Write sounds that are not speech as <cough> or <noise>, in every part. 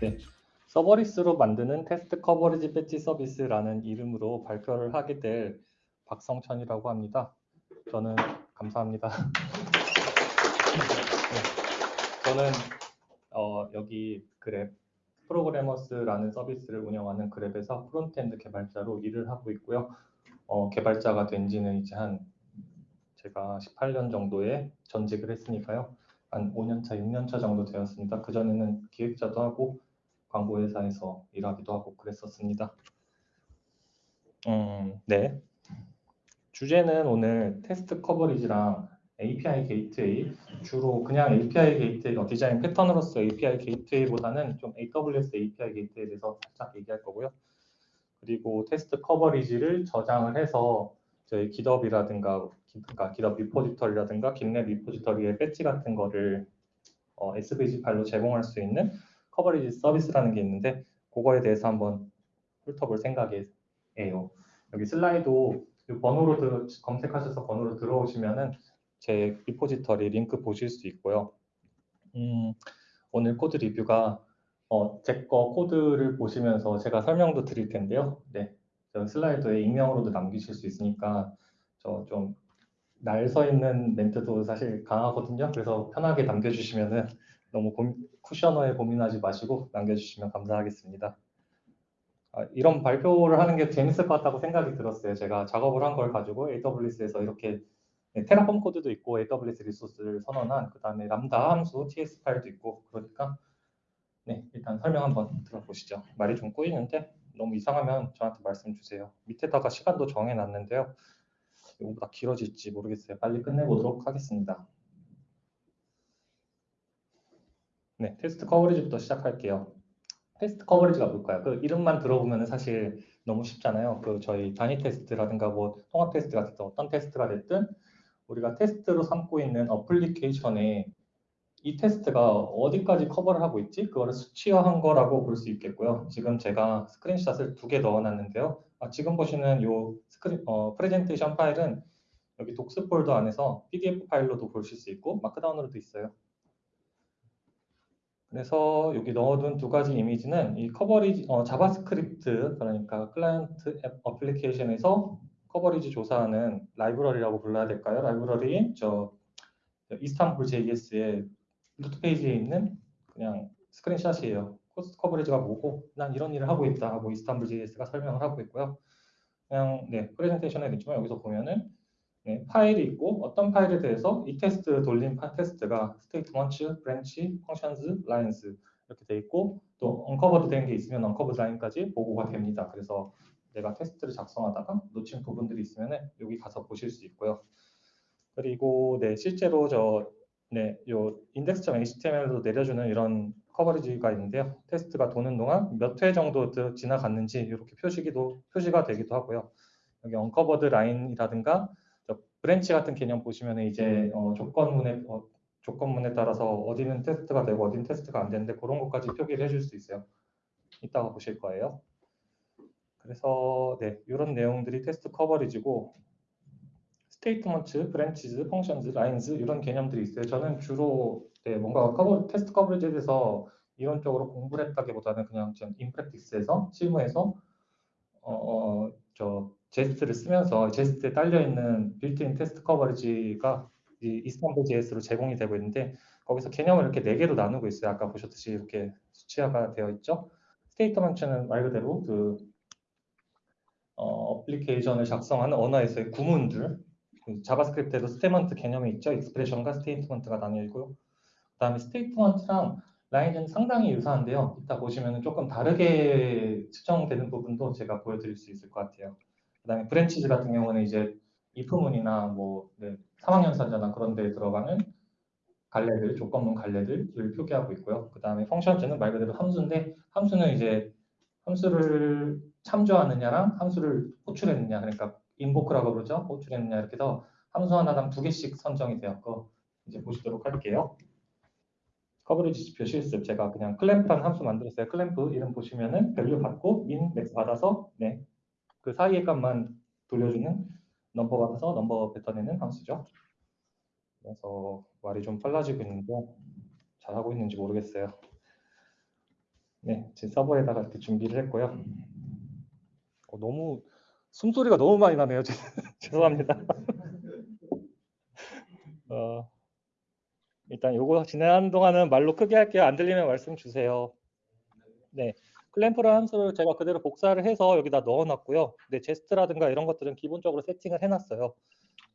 네, serverless로 만드는 테스트 coverage badge 서비스라는 이름으로 발표를 하게 될 박성천이라고 합니다. 저는 감사합니다. <laughs> 네, 저는 어, 여기 그렙 프로그래머스라는 서비스를 운영하는 그렙에서 frontend 개발자로 일을 하고 있고요. 어, 개발자가 된 지는 이제 한 제가 18년 정도에 전직을 했으니까요. 한 5년 차, 6년 차 정도 되었습니다. 그전에는 기획자도 하고 광고 회사에서 일하기도 하고 그랬었습니다. 음, 네. 주제는 오늘 테스트 커버리지랑 API gateway 주로 그냥 API 게이트웨이 어, 디자인 패턴으로서 API gateway보다는 좀 AWS API gateway에 대해서 살짝 얘기할 거고요. 그리고 테스트 coverage를 저장을 해서 저희 GitHub이라든가 그러니까 GitHub repository라든가 GitLab repository의 badge 같은 거를 어, SVG 파일로 제공할 수 있는 coverage 서비스라는 게 있는데 그거에 대해서 한번 훑어볼 생각이에요. 여기 Slido 번호로 들, 검색하셔서 번호로 들어오시면은 제 repository 링크 보실 수 있고요. 음, 오늘 코드 리뷰가 어, 제 거 코드를 보시면서 제가 설명도 드릴 텐데요. 네, Slido에 익명으로도 남기실 수 있으니까 저 좀 날 서 있는 멘트도 사실 강하거든요. 그래서 편하게 남겨주시면은 너무 고민, 쿠셔너에 고민하지 마시고 남겨주시면 감사하겠습니다. 아, 이런 발표를 하는 게 재밌을 것 같다고 생각이 들었어요. 제가 작업을 한 걸 가지고 AWS에서 이렇게 네, 테라폼 코드도 있고 AWS 리소스를 선언한 그 다음에 람다 함수 TS 파일도 있고 그러니까 네 일단 설명 한번 들어보시죠. 말이 좀 꼬이는데 너무 이상하면 저한테 말씀 주세요. 밑에다가 시간도 정해놨는데요. 이거보다 길어질지 모르겠어요. 빨리 끝내보도록 하겠습니다. 네, 테스트 coverage부터 시작할게요. 테스트 coverage가 뭘까요? 그 이름만 들어보면 사실 너무 쉽잖아요. 그 저희 단위 테스트라든가 뭐 통합 테스트가 됐든 어떤 테스트가 됐든 우리가 테스트로 삼고 있는 application에 이 테스트가 어디까지 커버를 하고 있지? 그거를 수치화한 거라고 볼 수 있겠고요. 지금 제가 screenshot을 두 개 넣어놨는데요. 아, 지금 보시는 이 스크린, 어, 프레젠테이션 파일은 여기 docs 폴더 안에서 PDF 파일로도 보실 수 있고 Markdown으로도 있어요. 그래서 여기 넣어둔 두 가지 이미지는 이 coverage 어, JavaScript 그러니까 클라이언트 앱 어플리케이션에서 coverage 조사하는 라이브러리라고 불러야 될까요? 라이브러리 저 Istanbul JS의 root 페이지에 있는 그냥 스크린샷이에요. 코드 coverage가 뭐고 난 이런 일을 하고 있다 하고 Istanbul JS가 설명을 하고 있고요. 그냥 네 프레젠테이션에 있지만 여기서 보면은 네, 파일이 있고 어떤 파일에 대해서 이 테스트 돌린 파 테스트가 statement, branch, functions, lines 이렇게 돼 있고 또 uncovered 된 게 있으면 uncovered line까지 보고가 됩니다. 그래서 내가 테스트를 작성하다가 놓친 부분들이 있으면 여기 가서 보실 수 있고요. 그리고 네 실제로 저 네, 요 index.html도 내려주는 이런 coverage가 있는데요. 테스트가 도는 동안 몇 회 정도 지나갔는지 이렇게 표시기도 표시가 되기도 하고요. 여기 uncovered line이라든가 branch 같은 개념 보시면 이제 어, 조건문에 어, 조건문에 따라서 어디는 테스트가 되고 어디는 테스트가 안 되는데 그런 것까지 표기를 해줄 수 있어요. 이따가 보실 거예요. 그래서 네 이런 내용들이 테스트 coverage고 statement, branches, functions, lines 이런 개념들이 있어요. 저는 주로 네, 뭔가 커버, 테스트 coverage에 대해서 이론적으로 공부를 했다기보다는 그냥 전 in practice에서 실무에서 어, 어, 저 Jest를 쓰면서 Jest에 딸려 있는 built-in test coverage가 이 Istanbul JS로 제공이 되고 있는데 거기서 개념을 이렇게 네 개로 나누고 있어요. 아까 보셨듯이 이렇게 수치화가 되어 있죠. statement는 말 그대로 그 어플리케이션을 작성하는 언어에서의 구문들 그 JavaScript에도 statement 개념이 있죠. expression과 statement가 나뉘어 있고요. 그 다음에 statement랑 line은 상당히 유사한데요. 이따 보시면 조금 다르게 측정되는 부분도 제가 보여드릴 수 있을 것 같아요. 그 다음에 branches 같은 경우는 이제 if문이나 뭐 네, 삼항연산자나 그런 데 들어가는 갈래들, 조건문 갈래들을 표기하고 있고요. 그 다음에 functions는 말 그대로 함수인데 함수는 이제 함수를 참조하느냐랑 함수를 호출했느냐 그러니까 invoke라고 그러죠. 호출했느냐 이렇게 해서 함수 하나당 두 개씩 산정이 되었고 이제 보시도록 할게요. coverage 지표 실습 제가 그냥 clamp라는 함수 만들었어요. 클램프 이름 보시면은 value 받고 min max 받아서 네. 그 사이의 값만 돌려주는 넘버 받아서 넘버 뱉어내는 함수죠. 그래서 말이 좀 빨라지고 있는데 잘하고 있는지 모르겠어요. 네, 제 서버에다가 이렇게 준비를 했고요. 어, 너무 숨소리가 너무 많이 나네요. <laughs> 죄송합니다. <laughs> 어, 일단 요거 진행하는 동안은 말로 크게 할게요. 안 들리면 말씀 주세요. 네, 클램프라는 함수를 제가 그대로 복사를 해서 여기다 넣어놨고요. 네, 제스트라든가 이런 것들은 기본적으로 세팅을 해놨어요.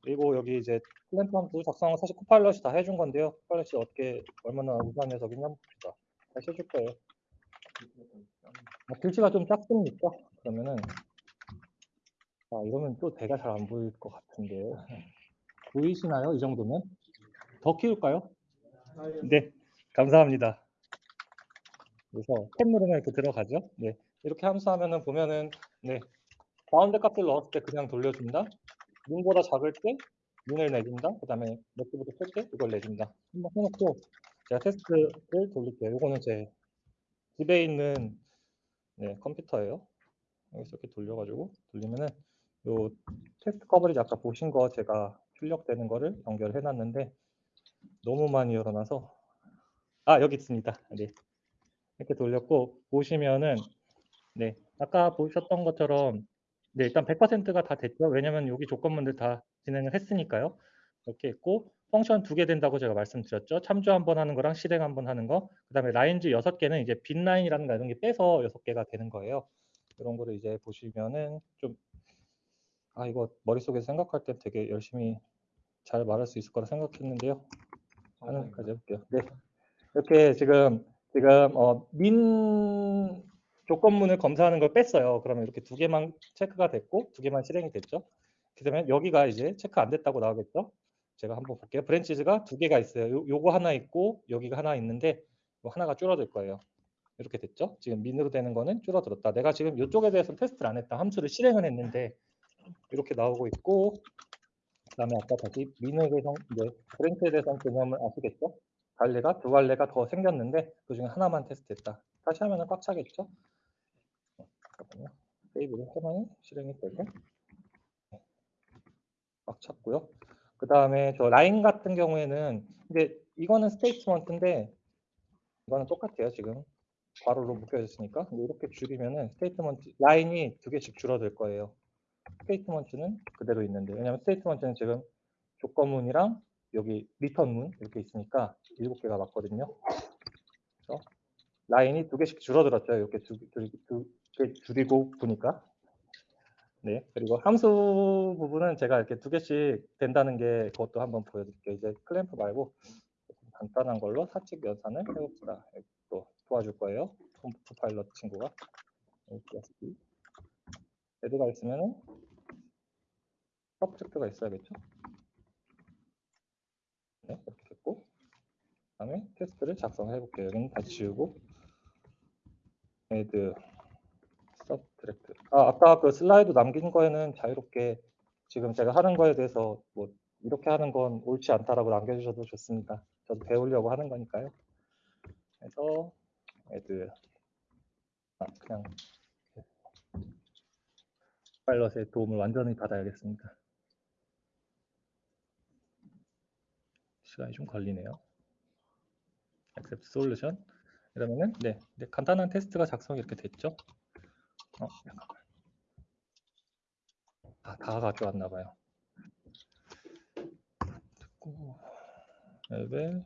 그리고 여기 이제 클램프 함수 작성은 사실 코파일럿이 다 해준 건데요. 코파일럿이 어떻게 얼마나 우수한 녀석이냐 봅시다. 다시 해줄 거예요. 아, 글씨가 좀 작습니까? 그러면은 아 이러면 또 대가 잘 안 보일 것 같은데 보이시나요? 이 정도면 더 키울까요? 네, 감사합니다. 그래서 탭 누르면 이렇게 들어가죠. 네, 이렇게 함수하면은 보면은 네 가운데 값을 넣었을 때 그냥 돌려준다. 문보다 작을 때 문을 내준다. 그 다음에 몇개부터 뺄때 이걸 내준다. 한번 해놓고 제가 테스트를 돌릴게요. 이거는 제 집에 있는 네, 컴퓨터예요. 여기서 이렇게 돌려가지고 돌리면은 요 테스트 커버리지 아까 보신 거 제가 출력되는 거를 연결해 놨는데 너무 많이 열어놔서 아 여기 있습니다. 네. 이렇게 돌렸고 보시면은 네 아까 보셨던 것처럼 네 일단 100%가 다 됐죠. 왜냐면 여기 조건문들 다 진행을 했으니까요. 이렇게 했고 펑션 두 개 된다고 제가 말씀드렸죠. 참조 한 번 하는 거랑 실행 한 번 하는 거. 그다음에 라인즈 여섯 개는 이제 빈 라인이라는 거 이런 게 빼서 여섯 개가 되는 거예요. 이런 거를 이제 보시면은 좀 아 이거 머릿속에서 생각할 때 되게 열심히 잘 말할 수 있을 거라 생각했는데요. 하나까지 해볼게요. 네. 이렇게 지금 지금 어, min 조건문을 검사하는 걸 뺐어요. 그러면 이렇게 두 개만 체크가 됐고 두 개만 실행이 됐죠. 그러면 여기가 이제 체크 안 됐다고 나오겠죠. 제가 한번 볼게요. branches가 두 개가 있어요. 요, 요거 하나 있고 여기가 하나 있는데 요 하나가 줄어들 거예요. 이렇게 됐죠. 지금 min으로 되는 거는 줄어들었다. 내가 지금 이쪽에 대해서는 테스트를 안 했다. 함수를 실행을 했는데 이렇게 나오고 있고 그다음에 아까 다시 min에 대해서 이제 branch에 대해서 개념을 아시겠죠? 갈래가 두 갈래가 더 생겼는데 그 중에 하나만 테스트했다. 다시 하면은 꽉 차겠죠? 잠깐만요. 세이브를 하면 실행이 되고 꽉 찼고요. 그 다음에 저 라인 같은 경우에는 근데 이거는 statement인데 이거는 똑같아요 지금 괄호로 묶여졌으니까 이렇게 줄이면은 statement line이 두 개씩 줄어들 거예요. statement는 그대로 있는데 왜냐하면 statement는 지금 조건문이랑 여기 return문 이렇게 있으니까 일곱 개가 맞거든요. 그래서 line이 두 개씩 줄어들었죠. 이렇게 두, 두, 두, 개 줄이고 보니까 네, 그리고 함수 부분은 제가 이렇게 두 개씩 된다는 게 그것도 한번 보여드릴게요. 이제 클램프 말고 간단한 걸로 사칙 연산을 해봅시다. 또 도와줄 거예요. 컴퓨터 파일럿 친구가. add가 있으면 subtract가 있어야겠죠. 네, 이렇게 됐고 그 다음에 테스트를 작성해 볼게요. 여기는 다 지우고 add subtract. 아, 아까 그 슬라이드 남긴 거에는 자유롭게 지금 제가 하는 거에 대해서 뭐 이렇게 하는 건 옳지 않다라고 남겨주셔도 좋습니다. 저도 배우려고 하는 거니까요. 그래서 애들 아, 그냥 파일럿의 도움을 완전히 받아야겠습니다. 시간이 좀 걸리네요. accept solution. 그러면은 네, 네 간단한 테스트가 작성이 이렇게 됐죠. 아, 다 가져왔나 봐요. 듣고 앱에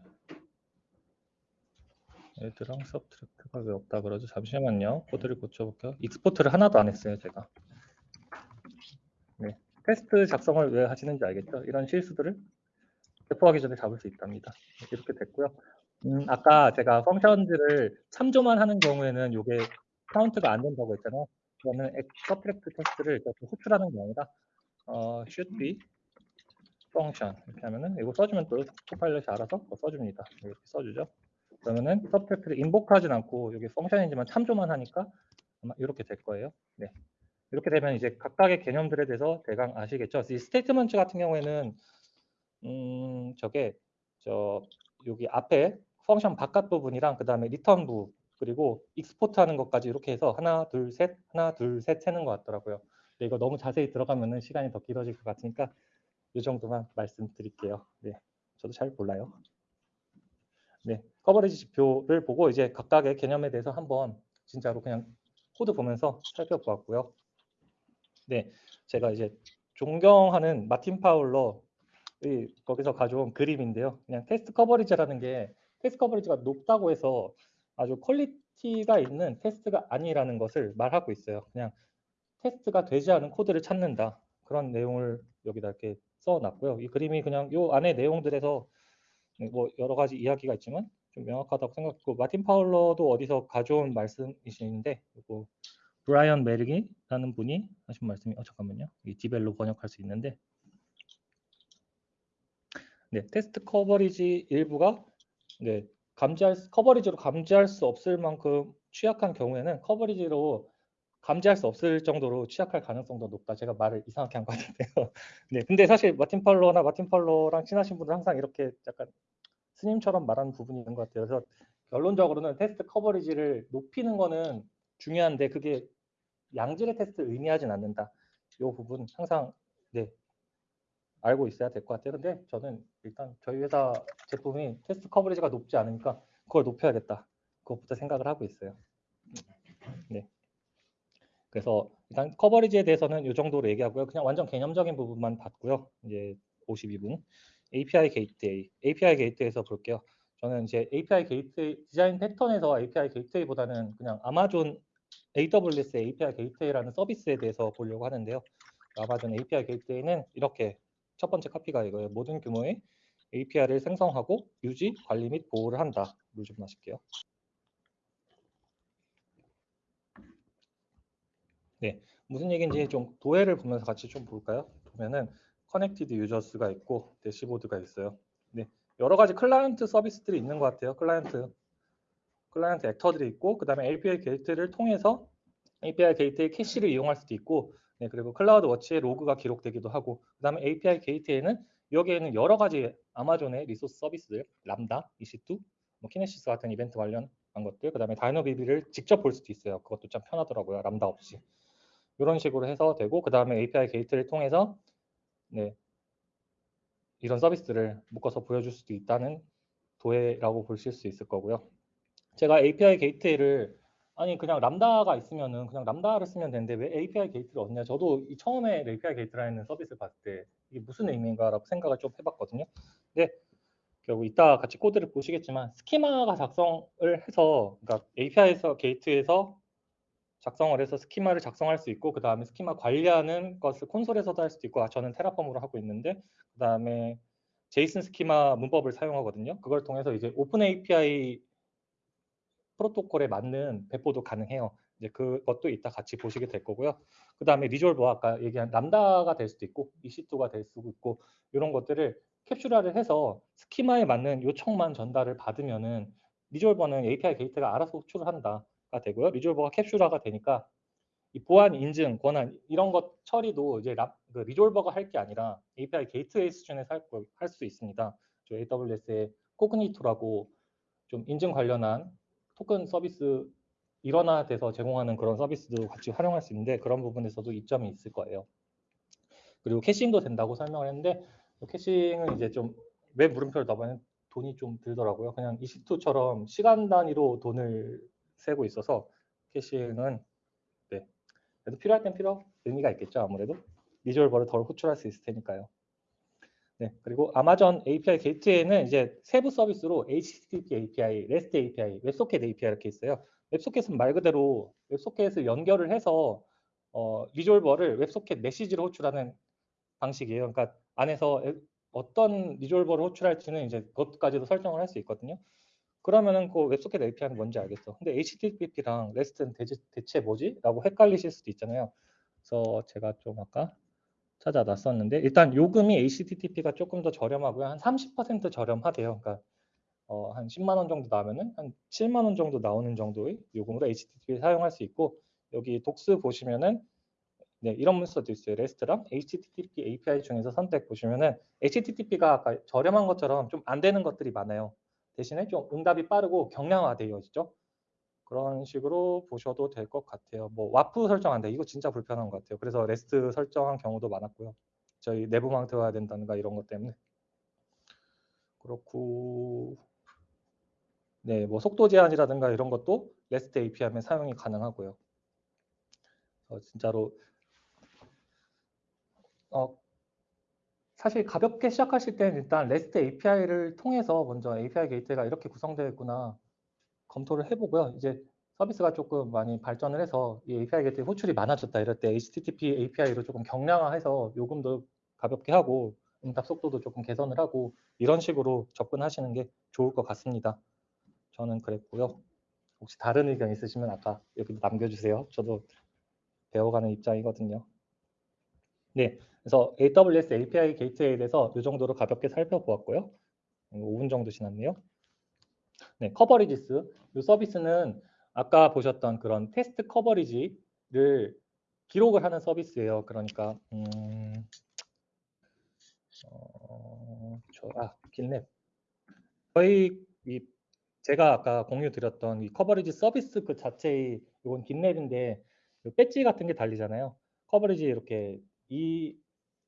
add랑 subtract가 왜 없다 그러죠? 잠시만요. 코드를 고쳐볼게요. export를 하나도 안 했어요, 제가. 네, 테스트 작성을 왜 하시는지 알겠죠? 이런 실수들을 배포하기 전에 잡을 수 있답니다. 이렇게 됐고요. 음, 아까 제가 function들을 참조만 하는 경우에는 이게 카운트가 안 된다고 했잖아요. 그러면 subtract 테스트를 이렇게 호출하는 게 아니라 어, should be function 이렇게 하면은 이거 써주면 또 Copilot이 알아서 써줍니다. 이렇게 써주죠. 그러면은 subtract를 invoke하진 않고 여기 function이지만 참조만 하니까 아마 이렇게 될 거예요. 네. 이렇게 되면 이제 각각의 개념들에 대해서 대강 아시겠죠. 이 statement 같은 경우에는 음, 저게 저 여기 앞에 function 바깥 부분이랑 그 다음에 return 부 그리고 export 하는 것까지 이렇게 해서 하나 둘 셋 하나 둘 셋 세는 것 같더라고요. 근데 이거 너무 자세히 들어가면은 시간이 더 길어질 것 같으니까 이 정도만 말씀드릴게요. 네, 저도 잘 몰라요. 네, coverage 지표를 보고 이제 각각의 개념에 대해서 한번 진짜로 그냥 코드 보면서 살펴보았고요. 네, 제가 이제 존경하는 마틴 파울러 이 거기서 가져온 그림인데요. 그냥 테스트 coverage라는 게 테스트 coverage가 높다고 해서 아주 quality가 있는 테스트가 아니라는 것을 말하고 있어요. 그냥 테스트가 되지 않은 코드를 찾는다. 그런 내용을 여기다 이렇게 써놨고요. 이 그림이 그냥 요 안에 내용들에서 뭐 여러 가지 이야기가 있지만 좀 명확하다고 생각했고 마틴 파울러도 어디서 가져온 말씀이신데 이거 브라이언 매릭이라는 분이 하신 말씀이 어 잠깐만요. 이 DeepL로 번역할 수 있는데 네, 테스트 coverage 일부가 네, 감지할 수, coverage로 감지할 수 없을 만큼 취약한 경우에는 coverage로 감지할 수 없을 정도로 취약할 가능성도 높다. 제가 말을 이상하게 한 것 같은데요. <laughs> 네, 근데 사실 마틴 파울러나 마틴 파울러랑 친하신 분은 항상 이렇게 약간 스님처럼 말하는 부분이 있는 것 같아요. 그래서 결론적으로는 테스트 coverage를 높이는 거는 중요한데 그게 양질의 테스트를 의미하진 않는다. 이 부분 항상 네, 알고 있어야 될 것 같아요. 근데 저는 일단 저희 회사 제품이 테스트 coverage가 높지 않으니까 그걸 높여야겠다. 그것부터 생각을 하고 있어요. 네. 그래서 일단 coverage에 대해서는 이 정도로 얘기하고요. 그냥 완전 개념적인 부분만 봤고요. 이제 52분. API 게이트웨이. API 게이트웨이에서 볼게요. 저는 이제 API 게이트웨이 디자인 패턴에서 API 게이트웨이보다는 그냥 아마존 AWS API 게이트웨이라는 서비스에 대해서 보려고 하는데요. 아마존 API 게이트웨이는 이렇게 첫 번째 카피가 이거예요. 모든 규모의 API를 생성하고 유지, 관리 및 보호를 한다. 물 좀 마실게요. 네, 무슨 얘기인지 좀 도해를 보면서 같이 좀 볼까요? 보면은 connected users가 있고 dashboard가 있어요. 네, 여러 가지 클라이언트 서비스들이 있는 것 같아요. 클라이언트 클라이언트 actor들이 있고 그 다음에 API 게이트를 통해서 API 게이트의 캐시를 이용할 수도 있고 네, 그리고 CloudWatch에 로그가 기록되기도 하고 그 다음에 API 게이트에는 여기에는 여러 가지 아마존의 resource 서비스들 Lambda, EC2, 뭐 Kinesis 같은 이벤트 관련한 것들 그 다음에 DynamoDB를 직접 볼 수도 있어요. 그것도 참 편하더라고요. 람다 없이. 이런 식으로 해서 되고 그 다음에 API 게이트를 통해서 네, 이런 서비스를 묶어서 보여줄 수도 있다는 도해라고 보실 수 있을 거고요. 제가 API 게이트를 아니 그냥 Lambda가 있으면은 그냥 Lambda를 쓰면 되는데 왜 API 게이트를 얹냐? 저도 이 처음에 API 게이트라는 서비스를 봤을 때 이게 무슨 의미인가라고 생각을 좀 해봤거든요. 근데 결국 이따 같이 코드를 보시겠지만 스키마가 작성을 해서 그러니까 API에서 게이트에서 작성을 해서 스키마를 작성할 수 있고 그 다음에 스키마 관리하는 것을 콘솔에서도 할 수도 있고 아, 저는 Terraform으로 하고 있는데 그 다음에 JSON 스키마 문법을 사용하거든요. 그걸 통해서 이제 OpenAPI 프로토콜에 맞는 배포도 가능해요. 이제 그것도 이따 같이 보시게 될 거고요. 그 다음에 resolver 아까 얘기한 Lambda가 될 수도 있고 EC2가 될 수도 있고 이런 것들을 캡슐화를 해서 스키마에 맞는 요청만 전달을 받으면은 resolver는 API 게이트가 알아서 호출을 한다. 가 되고요. resolver가 캡슐화가 되니까 이 보안 인증 권한 이런 것 처리도 이제 라, 그 resolver가 할 게 아니라 API 게이트웨이 수준에서 할수 있습니다. 저 AWS의 Cognito라고 좀 인증 관련한 토큰 서비스 일원화 돼서 제공하는 그런 서비스도 같이 활용할 수 있는데 그런 부분에서도 이점이 있을 거예요. 그리고 caching도 된다고 설명을 했는데 caching은 이제 좀 왜 물음표를 넣었냐면 돈이 좀 들더라고요. 그냥 EC2처럼 시간 단위로 돈을 세고 있어서 caching은 네. 그래도 필요할 땐 필요 의미가 있겠죠 아무래도 resolver를 덜 호출할 수 있을 테니까요. 네, 그리고 아마존 API 게이트에는 이제 세부 서비스로 HTTP API, REST API, WebSocket API 이렇게 있어요. WebSocket은 말 그대로 WebSocket을 연결을 해서 어, resolver를 WebSocket 메시지로 호출하는 방식이에요. 그러니까 안에서 어떤 resolver를 호출할지는 이제 그것까지도 설정을 할 수 있거든요. 그러면은 그 WebSocket API는 뭔지 알겠어. 근데 HTTP랑 REST는 대체, 대체 뭐지? 라고 헷갈리실 수도 있잖아요. 그래서 제가 좀 아까 찾아놨었는데 일단 요금이 HTTP가 조금 더 저렴하고요. 한 30% 저렴하대요. 그러니까 어, 한 10만 원 정도 나오면은 한 7만 원 정도 나오는 정도의 요금으로 HTTP 사용할 수 있고 여기 docs 보시면은 네, 이런 문서도 있어요. REST랑 HTTP API 중에서 선택 보시면은 HTTP가 아까 저렴한 것처럼 좀 안 되는 것들이 많아요. 대신에 좀 응답이 빠르고 경량화되어 있죠. 그런 식으로 보셔도 될 것 같아요. 뭐 WAF 설정한다. 이거 진짜 불편한 것 같아요. 그래서 REST 설정한 경우도 많았고요. 저희 내부망 들어야 된다든가 이런 것 때문에. 그렇고 네, 뭐 속도 제한이라든가 이런 것도 REST API면 사용이 가능하고요. 어, 진짜로 어, 사실 가볍게 시작하실 때는 일단 REST API를 통해서 먼저 API 게이트웨이가 이렇게 구성되어 있구나 검토를 해보고요. 이제 서비스가 조금 많이 발전을 해서 이 API 게이트웨이 호출이 많아졌다 이럴 때 HTTP API로 조금 경량화해서 요금도 가볍게 하고 응답 속도도 조금 개선을 하고 이런 식으로 접근하시는 게 좋을 것 같습니다. 저는 그랬고요. 혹시 다른 의견 있으시면 아까 여기 남겨주세요. 저도 배워가는 입장이거든요. 네, 그래서 AWS API 게이트웨이에 대해서 이 정도로 가볍게 살펴보았고요. 5분 정도 지났네요. 네, coverages. 이 서비스는 아까 보셨던 그런 테스트 coverage를 기록을 하는 서비스예요. 그러니까 음, 어, 저, 아, GitLab. 저희 이 제가 아까 공유 드렸던 이 coverage 서비스 그 자체의 이건 GitLab인데 배지 같은 게 달리잖아요. coverage 이렇게 이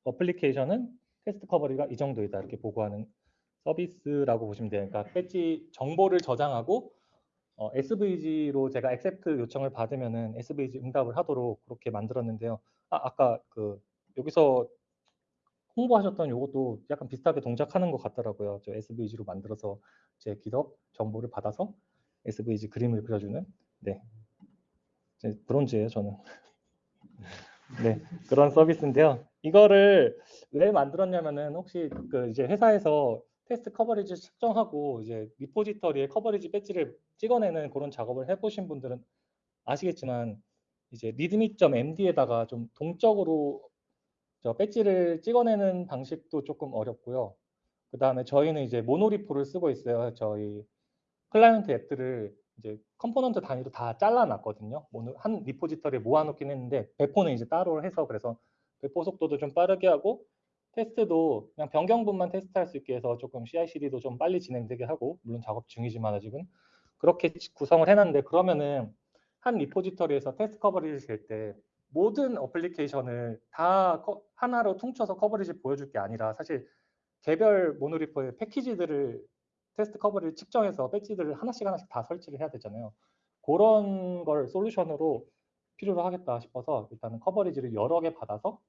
어플리케이션은 테스트 coverage가 이 정도이다 이렇게 보고하는 서비스라고 보시면 돼요. 그러니까 배지 정보를 저장하고 어, SVG로 제가 accept 요청을 받으면은 SVG 응답을 하도록 그렇게 만들었는데요. 아, 아까 그 여기서 홍보하셨던 이것도 약간 비슷하게 동작하는 것 같더라고요. 저 SVG로 만들어서 제 기업 정보를 받아서 SVG 그림을 그려주는 네 브론즈예요 저는. <laughs> 네 그런 서비스인데요. 이거를 왜 만들었냐면은 혹시 그 이제 회사에서 테스트 커버리지 측정하고 이제 리포지터리에 커버리지 배지를 찍어내는 그런 작업을 해보신 분들은 아시겠지만 이제 README.md에다가 좀 동적으로 저 배지를 찍어내는 방식도 조금 어렵고요. 그 다음에 저희는 이제 monorepo를 쓰고 있어요. 저희 클라이언트 앱들을 이제 컴포넌트 단위로 다 잘라놨거든요. 한 repository에 모아놓긴 했는데 배포는 이제 따로 해서 그래서 배포 속도도 좀 빠르게 하고 테스트도 그냥 변경분만 테스트할 수 있게 해서 조금 CI/CD도 좀 빨리 진행되게 하고 물론 작업 중이지만 아직은 그렇게 구성을 해놨는데 그러면은 한 repository에서 테스트 coverage 될때 모든 어플리케이션을 다 하나로 퉁쳐서 coverage 보여줄 게 아니라 사실 개별 monorepo의 패키지들을 테스트 커버리를 측정해서 배지들을 하나씩 하나씩 다 설치를 해야 되잖아요. 그런 걸 솔루션으로 필요로 하겠다 싶어서 일단은 coverage를 여러 개 받아서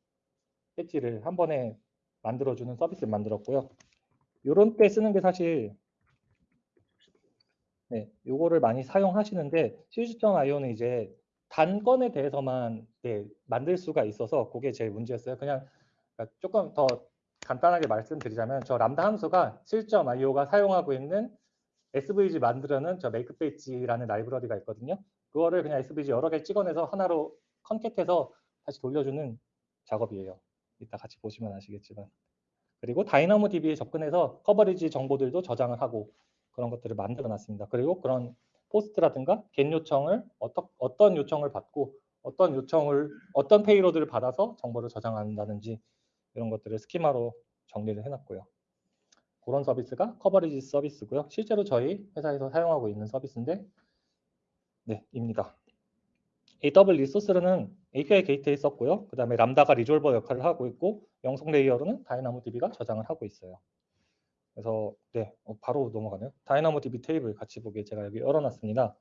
배지를 한 번에 만들어주는 서비스를 만들었고요. 이런 때 쓰는 게 사실 네, 요거를 많이 사용하시는데 시즈.io는 이제 단건에 대해서만 네, 만들 수가 있어서 그게 제일 문제였어요. 그냥 그러니까 조금 더 간단하게 말씀드리자면 저 람다 함수가 실.io가 사용하고 있는 SVG 만들어는 저 메이크페이지라는 라이브러리가 있거든요. 그거를 그냥 SVG 여러 개 찍어내서 하나로 컨캣해서 다시 돌려주는 작업이에요. 이따 같이 보시면 아시겠지만. 그리고 DynamoDB에 접근해서 coverage 정보들도 저장을 하고 그런 것들을 만들어 놨습니다. 그리고 그런 POST라든가 GET 요청을 어떠, 어떤 요청을 받고 어떤 요청을 어떤 payload를 받아서 정보를 저장한다든지 이런 것들을 스키마로 정리를 해놨고요. 그런 서비스가 coverage 서비스고요. 실제로 저희 회사에서 사용하고 있는 서비스인데 네, 입니다. AW 리소스는 API 게이트웨이 썼고요. 그 다음에 Lambda가 resolver 역할을 하고 있고 영속 layer로는 DynamoDB가 저장을 하고 있어요. 그래서 네 어, 바로 넘어가네요. DynamoDB 테이블 같이 보기에 제가 여기 열어놨습니다.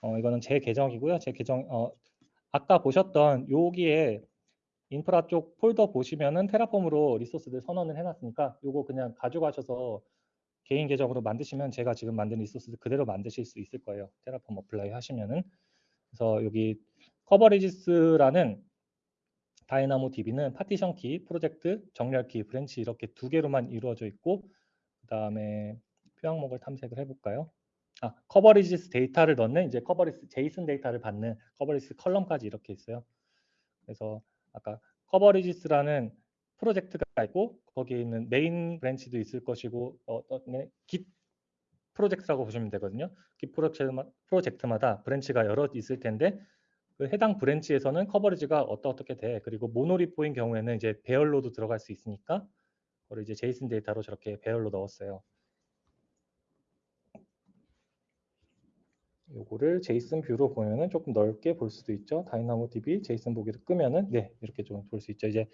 어, 이거는 제 계정이고요. 제 계정 어, 아까 보셨던 여기에 인프라 쪽 폴더 보시면은 Terraform으로 resource들 선언을 해놨으니까 이거 그냥 가져가셔서 개인 계정으로 만드시면 제가 지금 만든 resource들 그대로 만드실 수 있을 거예요. Terraform apply 하시면은 그래서 여기 coverages라는 DynamoDB는 partition key, 프로젝트, 정렬 key, branch 이렇게 두 개로만 이루어져 있고 그 다음에 표항목을 탐색을 해볼까요? 아, coverages 데이터를 넣는 이제 coverages JSON 데이터를 받는 coverages column까지 이렇게 있어요. 그래서 아까 coverages라는 프로젝트가 있고 거기에 있는 메인 branch도 있을 것이고 어떤 Git 프로젝트라고 보시면 되거든요. Git 프로젝트마다 branch가 여러 있을 텐데 그 해당 branch에서는 coverage가 어떻게 돼. 그리고 monorepo인 경우에는 이제 배열로도 들어갈 수 있으니까 그걸 이제 JSON 데이터로 저렇게 배열로 넣었어요. 요거를 JSON view로 보면은 조금 넓게 볼 수도 있죠. DynamoDB JSON 보기를 끄면은 네 이렇게 좀 볼 수 있죠. 이제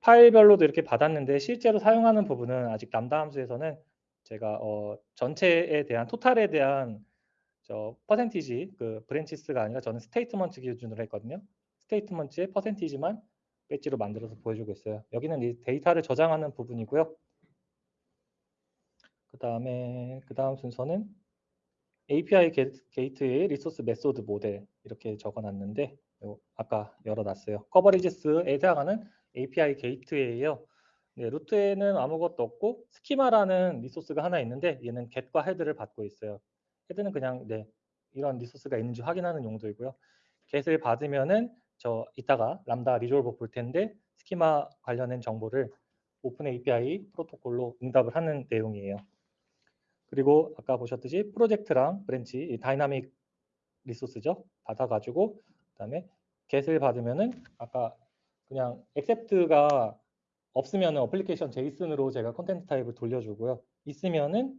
파일별로도 이렇게 받았는데 실제로 사용하는 부분은 아직 람다 함수에서는 제가 어, 전체에 대한 total에 대한 저 퍼센티지 그 branches가 아니라 저는 statement 기준으로 했거든요. statement의 percentage만 배지로 만들어서 보여주고 있어요. 여기는 이 데이터를 저장하는 부분이고요. 그 다음에 그 다음 순서는 API 게이트웨이 resource method 모델 이렇게 적어놨는데 요 아까 열어놨어요. coverages에 해당하는 API 게이트웨이예요. 네, root에는 아무것도 없고 스키마라는 resource가 하나 있는데 얘는 get과 head를 받고 있어요. head는 그냥 네, 이런 resource가 있는지 확인하는 용도이고요. get을 받으면은 저 이따가 Lambda resolver 볼 텐데 스키마 관련된 정보를 OpenAPI 프로토콜로 응답을 하는 내용이에요. 그리고 아까 보셨듯이 프로젝트랑 branch dynamic resource죠. 받아가지고 그다음에 get을 받으면은 아까 그냥 accept가 없으면은 application JSON으로 제가 content type을 돌려주고요. 있으면은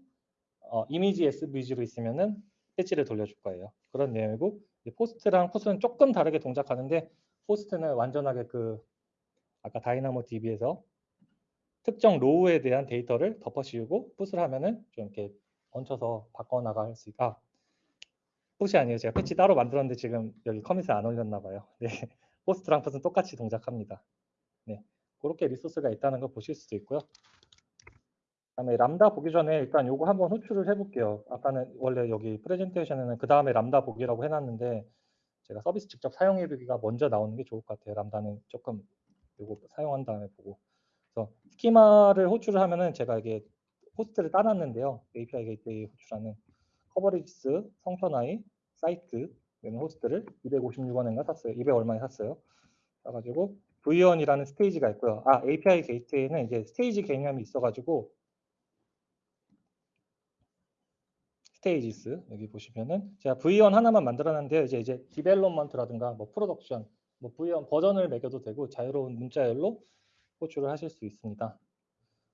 어, image SVG로 있으면은 배지를 돌려줄 거예요. 그런 내용이고 POST랑 PUT은 조금 다르게 동작하는데 POST는 완전하게 그 아까 DynamoDB에서 특정 row에 대한 데이터를 덮어씌우고 PUT을 하면은 좀 이렇게 얹혀서 바꿔나갈 수 있다. 아, push 아니에요. 제가 patch 따로 만들었는데 지금 여기 commit을 안 올렸나 봐요. 네. <laughs> post랑 put은 똑같이 동작합니다. 네. 그렇게 resource가 있다는 걸 보실 수도 있고요. 그다음에 람다 보기 전에 일단 요거 한번 호출을 해볼게요. 아까는 원래 여기 프레젠테이션에는 그 다음에 람다 보기라고 해놨는데 제가 서비스 직접 사용해보기가 먼저 나오는 게 좋을 것 같아요. 람다는 조금 요거 사용한 다음에 보고. 그래서 스키마를 호출을 하면은 제가 이게 호스트를 따놨는데요. API gateway 호출하는 coverages, 성천아이, 사이트 이런 호스트를 256원인가 샀어요. 200 얼마에 샀어요. 사가지고 V1이라는 stage가 있고요. 아 API gateway는 이제 stage 개념이 있어가지고 stages 여기 보시면은 제가 V1 하나만 만들어놨는데 이제 이제 development라든가 뭐 production 뭐 V1 버전을 매겨도 되고 자유로운 문자열로 호출을 하실 수 있습니다.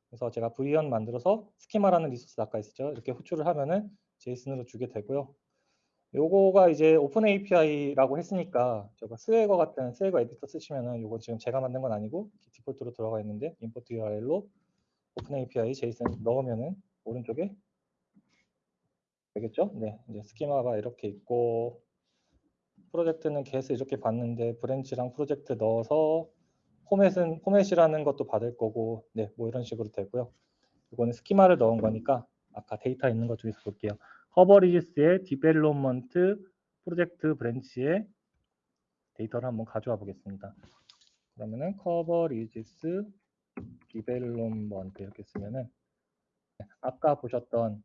그래서 제가 V1 만들어서 스키마라는 resource 아까 있었죠. 이렇게 호출을 하면은 JSON으로 주게 되고요. 요거가 이제 OpenAPI라고 했으니까 저거 Swagger 같은 Swagger editor 쓰시면은 요거 지금 제가 만든 건 아니고 디폴트로 들어가 있는데 import URL로 OpenAPI JSON 넣으면은 오른쪽에 되겠죠? 네, 이제 스키마가 이렇게 있고 프로젝트는 get을 이렇게 받는데 branch랑 프로젝트 넣어서 포맷은 포맷이라는 것도 받을 거고 네, 뭐 이런 식으로 되고요. 이거는 스키마를 넣은 거니까 아까 데이터 있는 것 중에서 볼게요. coverages의 development 프로젝트 branch의 데이터를 한번 가져와 보겠습니다. 그러면은 coverages development 이렇게 쓰면은 네, 아까 보셨던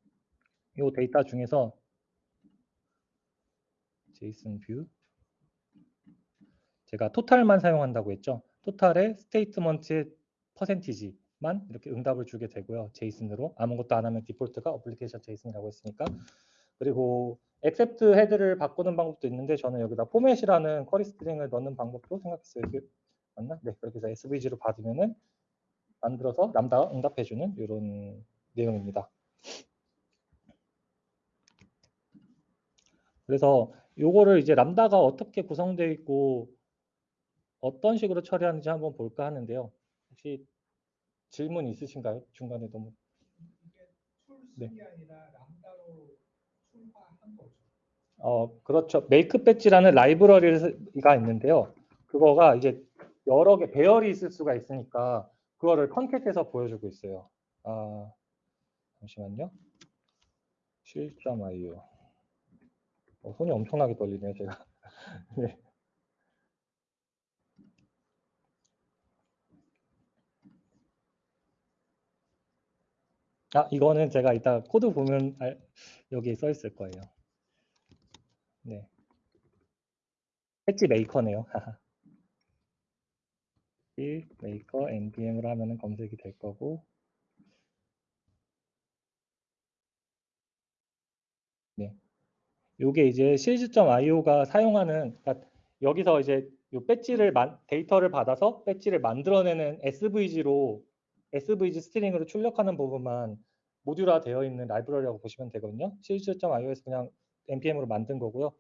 이 데이터 중에서 JSON view 제가 total만 사용한다고 했죠. total의 statement의 percentage만 이렇게 응답을 주게 되고요. JSON으로 아무것도 안 하면 디폴트가 application JSON이라고 했으니까 그리고 accept header를 바꾸는 방법도 있는데 저는 여기다 포맷이라는 query string을 넣는 방법도 생각했어요. 맞나? 네, 그렇게 해서 SVG로 받으면은 만들어서 람다 응답해주는 이런 내용입니다. 그래서 요거를 이제 람다가 어떻게 구성되어 있고 어떤 식으로 처리하는지 한번 볼까 하는데요. 혹시 질문 있으신가요? 중간에 너무 네. 아니라 람다로 출발한 거죠. 어 그렇죠. 메이크 배지라는 라이브러리가 있는데요. 그거가 이제 여러 개 배열이 있을 수가 있으니까 그거를 컨택해서 보여주고 있어요. 아 잠시만요. 실점.io 어, 손이 엄청나게 떨리네요, 제가. <laughs> 네. 아, 이거는 제가 이따 코드 보면 알, 여기 써 있을 거예요. 네. 패치 메이커네요. <laughs> maker npm으로 하면은 검색이 될 거고 네. 요게 이제 shields.io가 사용하는 그러니까 여기서 이제 요 배지를 만, 데이터를 받아서 배지를 만들어내는 SVG로 SVG string으로 출력하는 부분만 모듈화 되어 있는 라이브러리라고 보시면 되거든요. shields.io에서 그냥 npm으로 만든 거고요.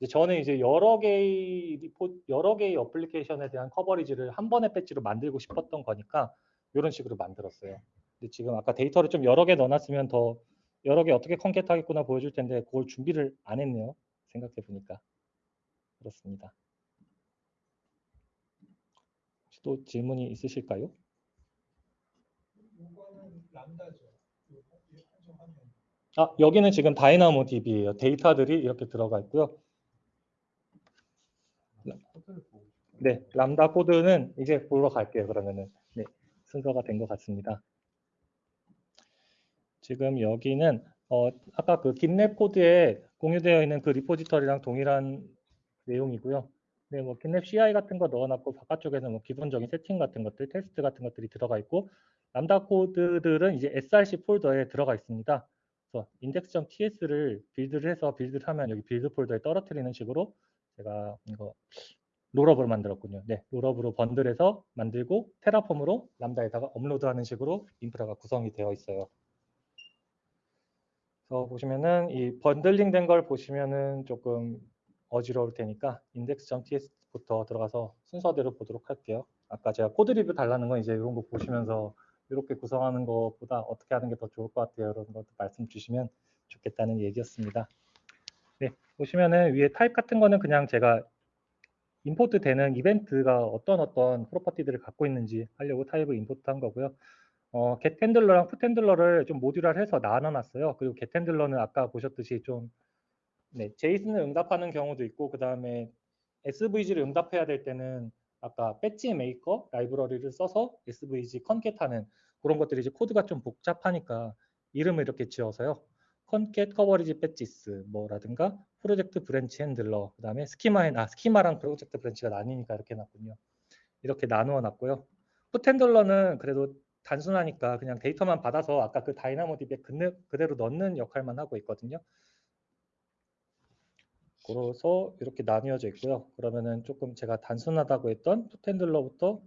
이제 저는 이제 여러 개의 repo, 여러 개의 application에 대한 coverage를 한 번에 배지로 만들고 싶었던 거니까 이런 식으로 만들었어요. 근데 지금 아까 데이터를 좀 여러 개 넣어놨으면 더 여러 개 어떻게 컨캣하겠구나 보여줄 텐데 그걸 준비를 안 했네요. 생각해 보니까 그렇습니다. 혹시 또 질문이 있으실까요? 람다죠. 요 한정하면 아 여기는 지금 다이나모 DB예요. 데이터들이 이렇게 들어가 있고요. 네, 람다 코드는 이제 보러 갈게요. 그러면은 네, 순서가 된 것 같습니다. 지금 여기는 어, 아까 그 GitLab 코드에 공유되어 있는 그 repository랑 동일한 내용이고요. 네, 뭐 GitLab CI 같은 거 넣어놨고 바깥쪽에는 뭐 기본적인 세팅 같은 것들, 테스트 같은 것들이 들어가 있고 람다 코드들은 이제 src 폴더에 들어가 있습니다. 그래서 index.ts를 build를 해서 build를 하면 여기 build 폴더에 떨어뜨리는 식으로 제가 이거 Rollup을 만들었군요. 네, Rollup으로 bundle해서 만들고 Terraform으로 람다에다가 업로드하는 식으로 인프라가 구성이 되어 있어요. 그래서 보시면은 이 bundling 된 걸 보시면은 조금 어지러울 테니까 index.ts부터 들어가서 순서대로 보도록 할게요. 아까 제가 코드 리뷰 달라는 건 이제 이런 거 보시면서 이렇게 구성하는 것보다 어떻게 하는 게 더 좋을 것 같아요. 이런 것도 말씀 주시면 좋겠다는 얘기였습니다. 네, 보시면은 위에 타입 같은 거는 그냥 제가 import 되는 이벤트가 어떤 어떤 property들을 갖고 있는지 하려고 타입을 import한 거고요. 어, get 핸들러랑 put 핸들러를 좀 모듈화해서 나눠놨어요. 그리고 get 핸들러는 아까 보셨듯이 좀 네, JSON을 응답하는 경우도 있고 그 다음에 SVG를 응답해야 될 때는 아까 badge maker 라이브러리를 써서 SVG concat하는 그런 것들이 이제 코드가 좀 복잡하니까 이름을 이렇게 지어서요. concat coverage badges 뭐라든가 project branch handler 그다음에 스키마 아 스키마랑 project branch가 나뉘니까 이렇게 놨군요. 이렇게 나누어 놨고요. put handler는 그래도 단순하니까 그냥 데이터만 받아서 아까 그 DynamoDB에 그대로 넣는 역할만 하고 있거든요. 그래서 이렇게 나뉘어져 있고요. 그러면은 조금 제가 단순하다고 했던 put handler부터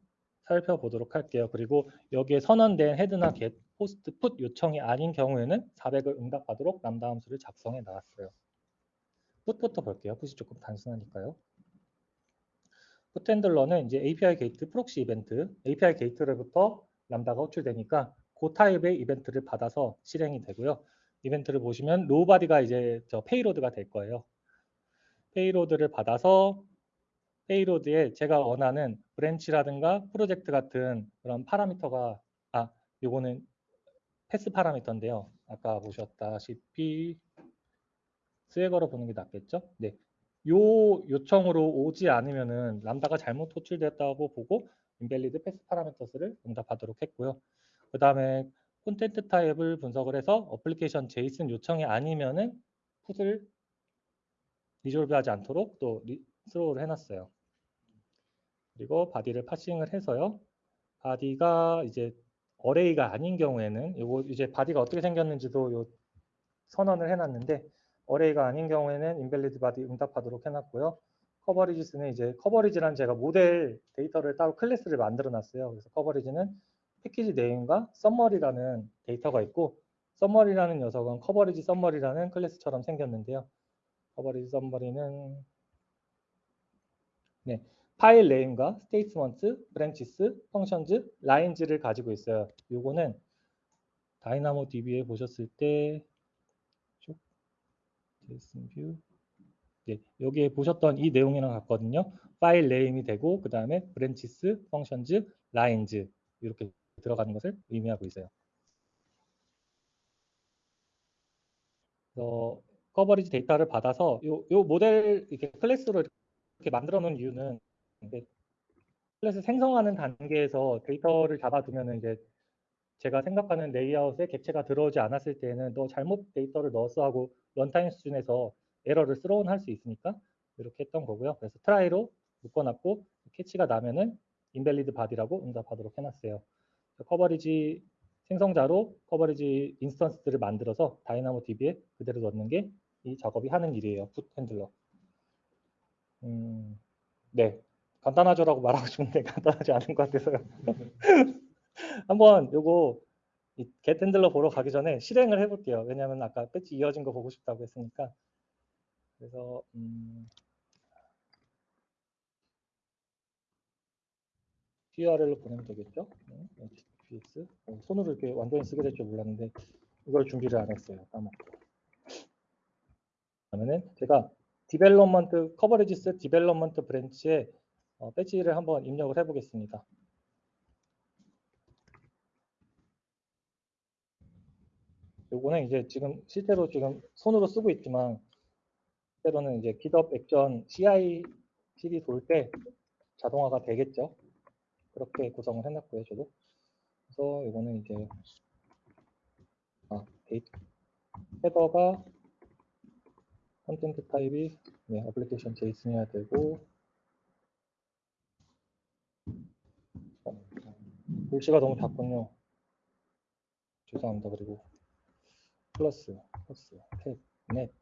살펴보도록 할게요. 그리고 여기에 선언된 헤드나 get, 포스트, 풋 요청이 아닌 경우에는 400을 응답하도록 람다 함수를 작성해 놨어요. put부터 볼게요. 풋이 조금 단순하니까요. put handler는 이제 API gate, proxy event, API gate로부터 람다가 호출되니까 그 타입의 이벤트를 받아서 실행이 되고요. 이벤트를 보시면 raw body가 이제 저 payload가 될 거예요. payload를 받아서 payload에 제가 원하는 branch라든가 프로젝트 같은 그런 파라미터가 아 요거는 path parameter인데요. 아까 보셨다시피 Swagger로 보는 게 낫겠죠? 네. 요 요청으로 오지 않으면은 Lambda가 잘못 호출됐다고 보고 invalid path parameters를 응답하도록 했고요. 그 다음에 content type을 분석을 해서 application JSON 요청이 아니면은 put을 resolve 하지 않도록 또 스로우를 해놨어요. 그리고 body를 parsing을 해서요. body가 이제 array가 아닌 경우에는 이거 이제 body가 어떻게 생겼는지도 요 선언을 해놨는데 array가 아닌 경우에는 invalid body 응답하도록 해놨고요. coverages는 이제 coverage란 제가 모델 데이터를 따로 클래스를 만들어 놨어요. 그래서 coverage는 package name과 summary라는 데이터가 있고 summary라는 녀석은 coverage summary라는 클래스처럼 생겼는데요. coverage summary는 네, file name과 statement, branches, functions, lines를 가지고 있어요. 요거는 DynamoDB에 보셨을 때 쭉, JSON view 네, 여기에 보셨던 이 내용이랑 같거든요. file name이 되고 그 다음에 branches, functions, lines 이렇게 들어가는 것을 의미하고 있어요. 어, coverage 데이터를 받아서 요, 요 모델 이렇게 클래스로 이렇게 만들어 놓은 이유는 클래스 생성하는 단계에서 데이터를 잡아두면 이제 제가 생각하는 레이아웃에 객체가 들어오지 않았을 때에는 너 잘못 데이터를 넣었어 하고 runtime 수준에서 에러를 스로운 할수 있으니까 이렇게 했던 거고요. 그래서 try로 묶어놨고 catch가 나면은 invalid body라고 응답하도록 해놨어요. coverage 생성자로 coverage instance들을 만들어서 DynamoDB에 그대로 넣는 게 이 작업이 하는 일이에요. put handler. 음, 네, 간단하죠라고 말하고 싶은데 <laughs> 간단하지 않은 것 같아서요. <laughs> 한번 요거 get handler 보러 가기 전에 실행을 해볼게요. 왜냐하면 아까 끝이 이어진 거 보고 싶다고 했으니까 그래서 음, URL로 보내면 되겠죠? 네, HTTPS. 어, 손으로 이렇게 완전히 쓰게 될 줄 몰랐는데 이걸 준비를 안 했어요. 까먹고. 그러면은 제가 development coverages development branch에 어, 배지를 한번 입력을 해 보겠습니다. 요거는 이제 지금 실제로 지금 손으로 쓰고 있지만 때로는 이제 GitHub Action CI CD 돌 때 자동화가 되겠죠. 그렇게 구성을 해놨고요, 저도. 그래서 이거는 이제 아, 데이터 header가 content type이 네, application JSON이어야 되고 어, 글씨가 너무 작군요. 죄송합니다. 그리고 플러스, 플러스, 탭, 넷,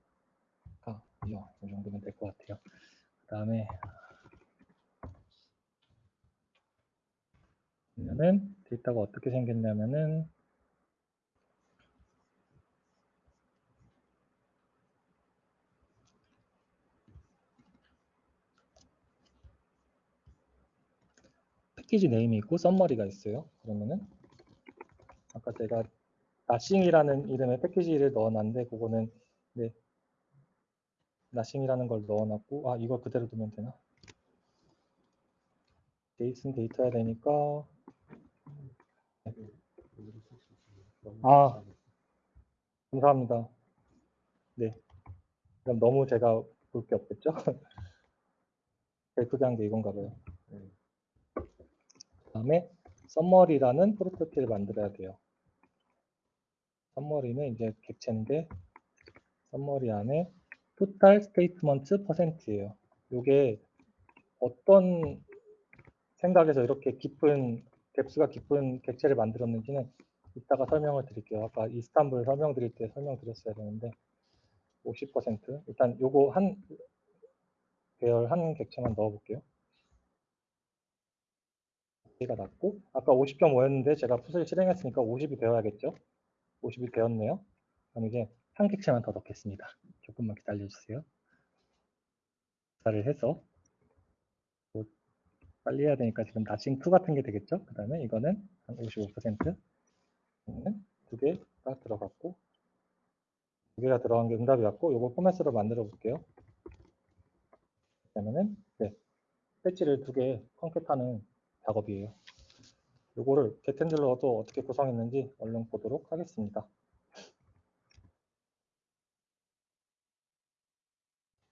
가, 이요. 이 정도면 될 것 같아요. 그 다음에 그러면은 데이터가 어떻게 생겼냐면은 package name이 있고 summary가 있어요. 그러면은 아까 제가 nothing이라는 이름의 패키지를 넣어놨는데 그거는 네 nothing이라는 걸 넣어놨고 아 이걸 그대로 두면 되나? JSON 데이터야 되니까 아 감사합니다. 네 그럼 너무 제가 볼 게 없겠죠? 제일 <laughs> 크게 한 게 이건가 봐요. 그다음에 summary라는 property를 만들어야 돼요. summary는 이제 객체인데 summary 안에 statement 퍼센트예요. 이게 어떤 생각에서 이렇게 깊은 depth가 깊은 객체를 만들었는지는 이따가 설명을 드릴게요. 아까 Istanbul 설명드릴 때 설명드렸어야 되는데 50% 일단 요거 한 계열 한 객체만 넣어볼게요. 가 낮고 아까 50.5였는데 제가 풋을 실행했으니까 50이 되어야겠죠. 50이 되었네요. 그럼 이제 한 객체만 더 넣겠습니다. 조금만 기다려주세요. 조사를 해서 뭐 빨리 해야 되니까 지금 나싱2 같은 게 되겠죠. 그 다음에 이거는 한 55%. 두 개가 들어갔고 두 개가 들어간 게 응답이 왔고 이거 포맷으로 만들어 볼게요. 그러면은 네, 배지를 두개 컨캣하는 작업이에요. 요거를 gethandler도 어떻게 구성했는지 얼른 보도록 하겠습니다.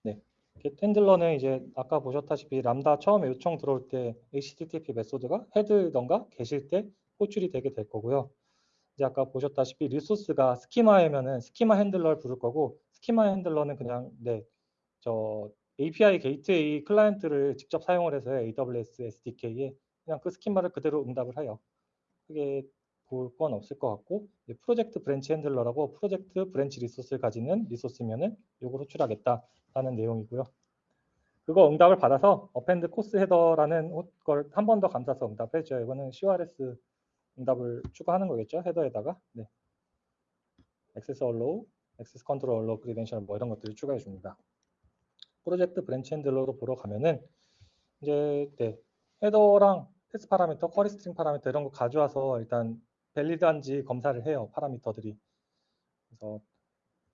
네, gethandler는 이제 아까 보셨다시피 람다 처음에 요청 들어올 때 HTTP 메소드가 헤드던가 계실 때 호출이 되게 될 거고요. 이제 아까 보셨다시피 resource가 schema이면은 schema handler를 부를 거고 schema handler는 그냥 네, 저 API Gateway client를 직접 사용을 해서 AWS SDK에 그냥 그 schema를 그대로 응답을 해요. 크게 볼 건 없을 것 같고 project branch handler라고 project branch resource를 가지는 resource면은 요걸 호출하겠다라는 내용이고요. 그거 응답을 받아서 append CORS header라는 걸 한 번 더 감싸서 응답해 줘요. 이거는 CORS 응답을 추가하는 거겠죠. header에다가 네. access allow, access control allow, credential 뭐 이런 것들을 추가해 줍니다. project branch handler로 보러 가면은 이제 네. header랑 path parameter, query string parameter 이런 거 가져와서 일단 valid한지 검사를 해요. 파라미터들이. 그래서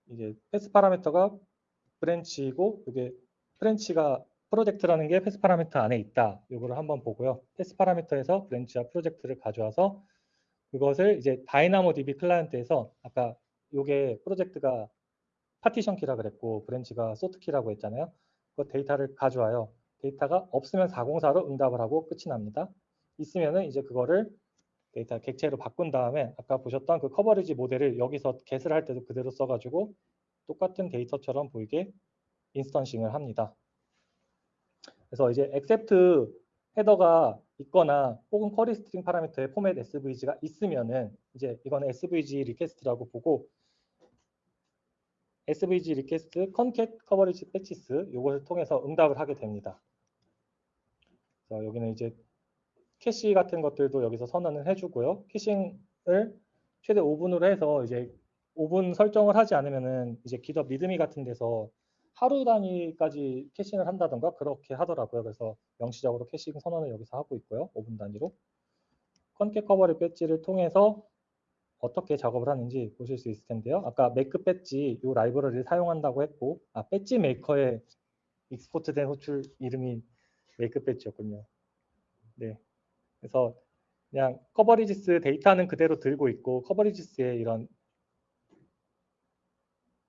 이게 path parameter가 branch이고 이게 branch가 프로젝트라는 게 path parameter 안에 있다. 이거를 한번 보고요. path parameter에서 branch와 프로젝트를 가져와서 그것을 이제 DynamoDB client에서 아까 이게 프로젝트가 partition key라 그랬고 branch가 sort key라고 했잖아요. 그 데이터를 가져와요. 데이터가 없으면 404로 응답을 하고 끝이 납니다. 있으면은 이제 그거를 데이터 객체로 바꾼 다음에 아까 보셨던 그 coverage 모델을 여기서 get을 할 때도 그대로 써가지고 똑같은 데이터처럼 보이게 instancing을 합니다. 그래서 이제 accept 헤더가 있거나 혹은 query string 파라미터의 포맷 SVG가 있으면은 이제 이거는 SVG request라고 보고 SVG request concat coverage badges 이것을 통해서 응답을 하게 됩니다. 그래서 여기는 이제 캐시 같은 것들도 여기서 선언을 해주고요. caching을 최대 5분으로 해서 이제 5분 설정을 하지 않으면은 이제 GitHub README 같은 데서 하루 단위까지 caching을 한다던가 그렇게 하더라고요. 그래서 명시적으로 caching 선언을 여기서 하고 있고요. 5분 단위로. concat coverage badges를 통해서 어떻게 작업을 하는지 보실 수 있을 텐데요. 아까 make badge 이 라이브러리를 사용한다고 했고, 아 badge maker의 export된 호출 이름이 make badge였군요. 네. 그래서 그냥 coverages 데이터는 그대로 들고 있고 coverages의 이런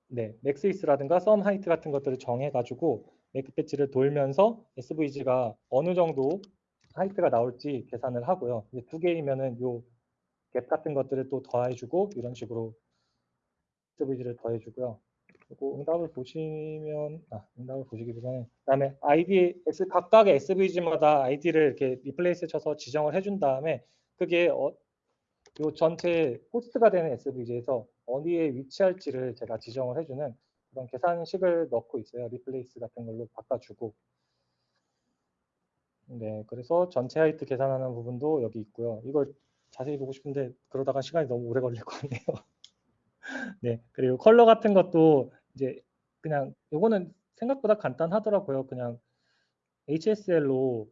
네, max width라든가 sum height 같은 것들을 정해 가지고 make badge를 돌면서 SVG가 어느 정도 height가 나올지 계산을 하고요. 두 개이면은 요 갭 같은 것들을 또 더해 주고 이런 식으로 SVG를 더해 주고요. 그리고 응답을 보시면 아 응답을 보시기보다는 그다음에 아이디 각각의 SVG마다 아이디를 이렇게 replace 쳐서 지정을 해준 다음에 그게 어, 요 전체 호스트가 되는 SVG에서 어디에 위치할지를 제가 지정을 해주는 그런 계산식을 넣고 있어요. replace 같은 걸로 바꿔주고. 네, 그래서 전체 height 계산하는 부분도 여기 있고요. 이걸 자세히 보고 싶은데 그러다가 시간이 너무 오래 걸릴 것 같네요. <laughs> 네, 그리고 컬러 같은 것도 이제 그냥 요거는 생각보다 간단하더라고요. 그냥 HSL로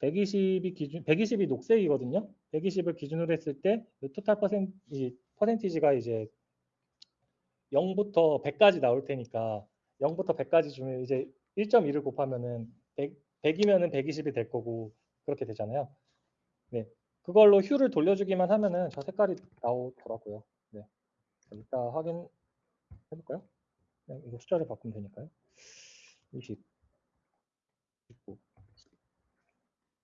120이 기준, 120이 녹색이거든요. 120을 기준으로 했을 때 토탈 퍼센, 이 퍼센티지가 이제 0부터 100까지 나올 테니까 0부터 100까지 주면 이제 1.2를 곱하면은 100, 100이면은 120이 될 거고 그렇게 되잖아요. 네. 그걸로 휴를 돌려주기만 하면은 저 색깔이 나오더라고요. 네. 이따 확인해 볼까요? 그냥 이거 숫자를 바꾸면 되니까요. 20 19